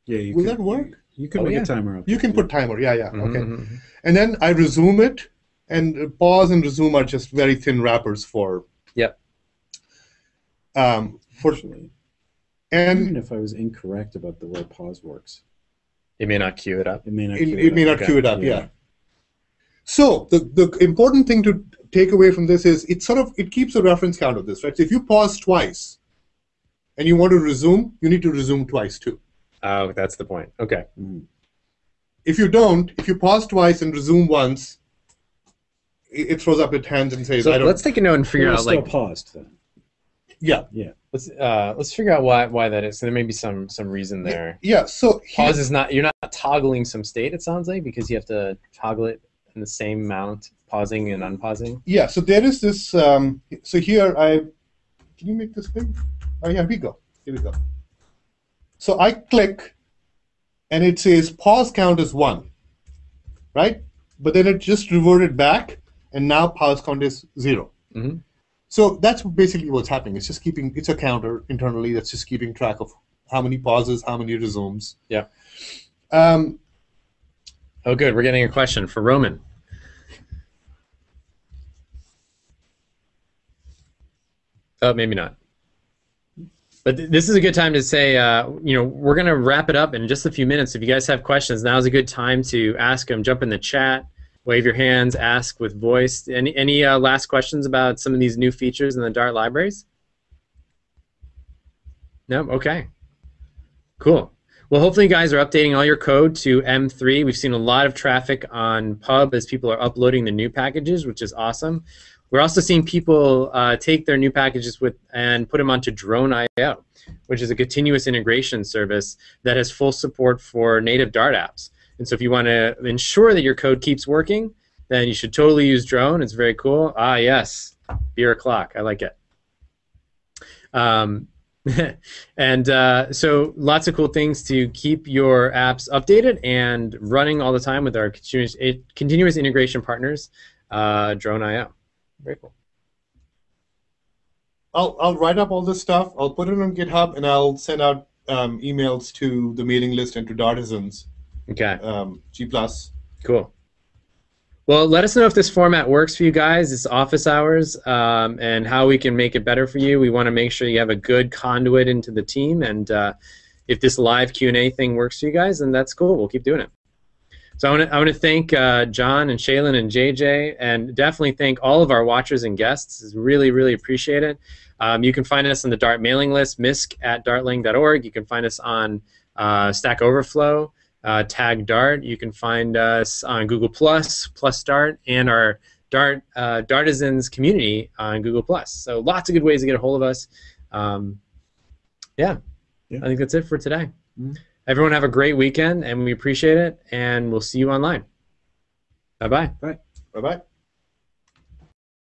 yeah, you Will can, that work? You can Oh, make yeah. a timer. Up You can put timer. Yeah, yeah. Okay. Mhm. And then I resume it, and pause and resume are just very thin wrappers for. Yep. Um, for Actually, and even if I was incorrect about the way pause works, It may not queue it up. It may not. It, queue it may up. not Okay. queue it up. Yeah. Yeah. So the the important thing to take away from this is it sort of it keeps a reference count of this, right? So if you pause twice, and you want to resume, you need to resume twice too. Oh, that's the point. Okay. If you don't, if you pause twice and resume once, it, it throws up its hands and says, So "I don't." let's take a note and figure It was out still like paused then. yeah, let's uh let's figure out why why that is. So there may be some some reason there. yeah. So here- Pause is not you're not toggling some state. It sounds like because you have to toggle it in the same amount, pausing and unpausing. Yeah, so there is this. Um, so here I can you make this big? Oh yeah, here we go. Here we go. So I click, and it says pause count is one, right? But then it just reverted back, and now pause count is 0 Mhm. So that's basically what's happening. It's just keeping. It's a counter internally that's just keeping track of how many pauses, how many resumes. Yeah. Um, Oh, good. We're getting a question for Roman. Oh, maybe not. But th- this is a good time to say, uh, you know, we're going to wrap it up in just a few minutes. If you guys have questions, now is a good time to ask them. Jump in the chat, wave your hands, ask with voice. Any any uh, last questions about some of these new features in the Dart libraries? No. Okay. Cool. Well, hopefully, you guys are updating all your code to M3. We've seen a lot of traffic on Pub as people are uploading the new packages, which is awesome. We're also seeing people uh, take their new packages with and put them onto Drone.io, which is a continuous integration service that has full support for native Dart apps. And so, if you want to ensure that your code keeps working, then you should totally use Drone. It's very cool. Ah, yes, beer o'clock. I like it. Um, and uh, so lots of cool things to keep your apps updated and running all the time with our continuous, continuous integration partners, uh, Drone.io. Very cool. I'll I'll write up all this stuff. I'll put it on GitHub, and I'll send out um, emails to the mailing list and to Dartisans. Okay, Um, G plus. cool. Well, let us know if this format works for you guys. It's office hours, um, and how we can make it better for you. We want to make sure you have a good conduit into the team, and uh, if this live Q and A thing works for you guys, then that's cool. We'll keep doing it. So I want to I want to thank uh, John and Shailen and JJ, and definitely thank all of our watchers and guests. It's really really appreciate it. Um, you can find us on the Dart mailing list, misc at dartlang.org. You can find us on uh, Stack Overflow, uh, Tag Dart. You can find us on Google Plus, Plus Dart, and our Dart uh, Dartisans community on Google Plus. So lots of good ways to get a hold of us. Um, yeah, Yeah. I think that's it for today. Mhm. Everyone have a great weekend, and we appreciate it. And we'll see you online. Bye bye. Bye bye.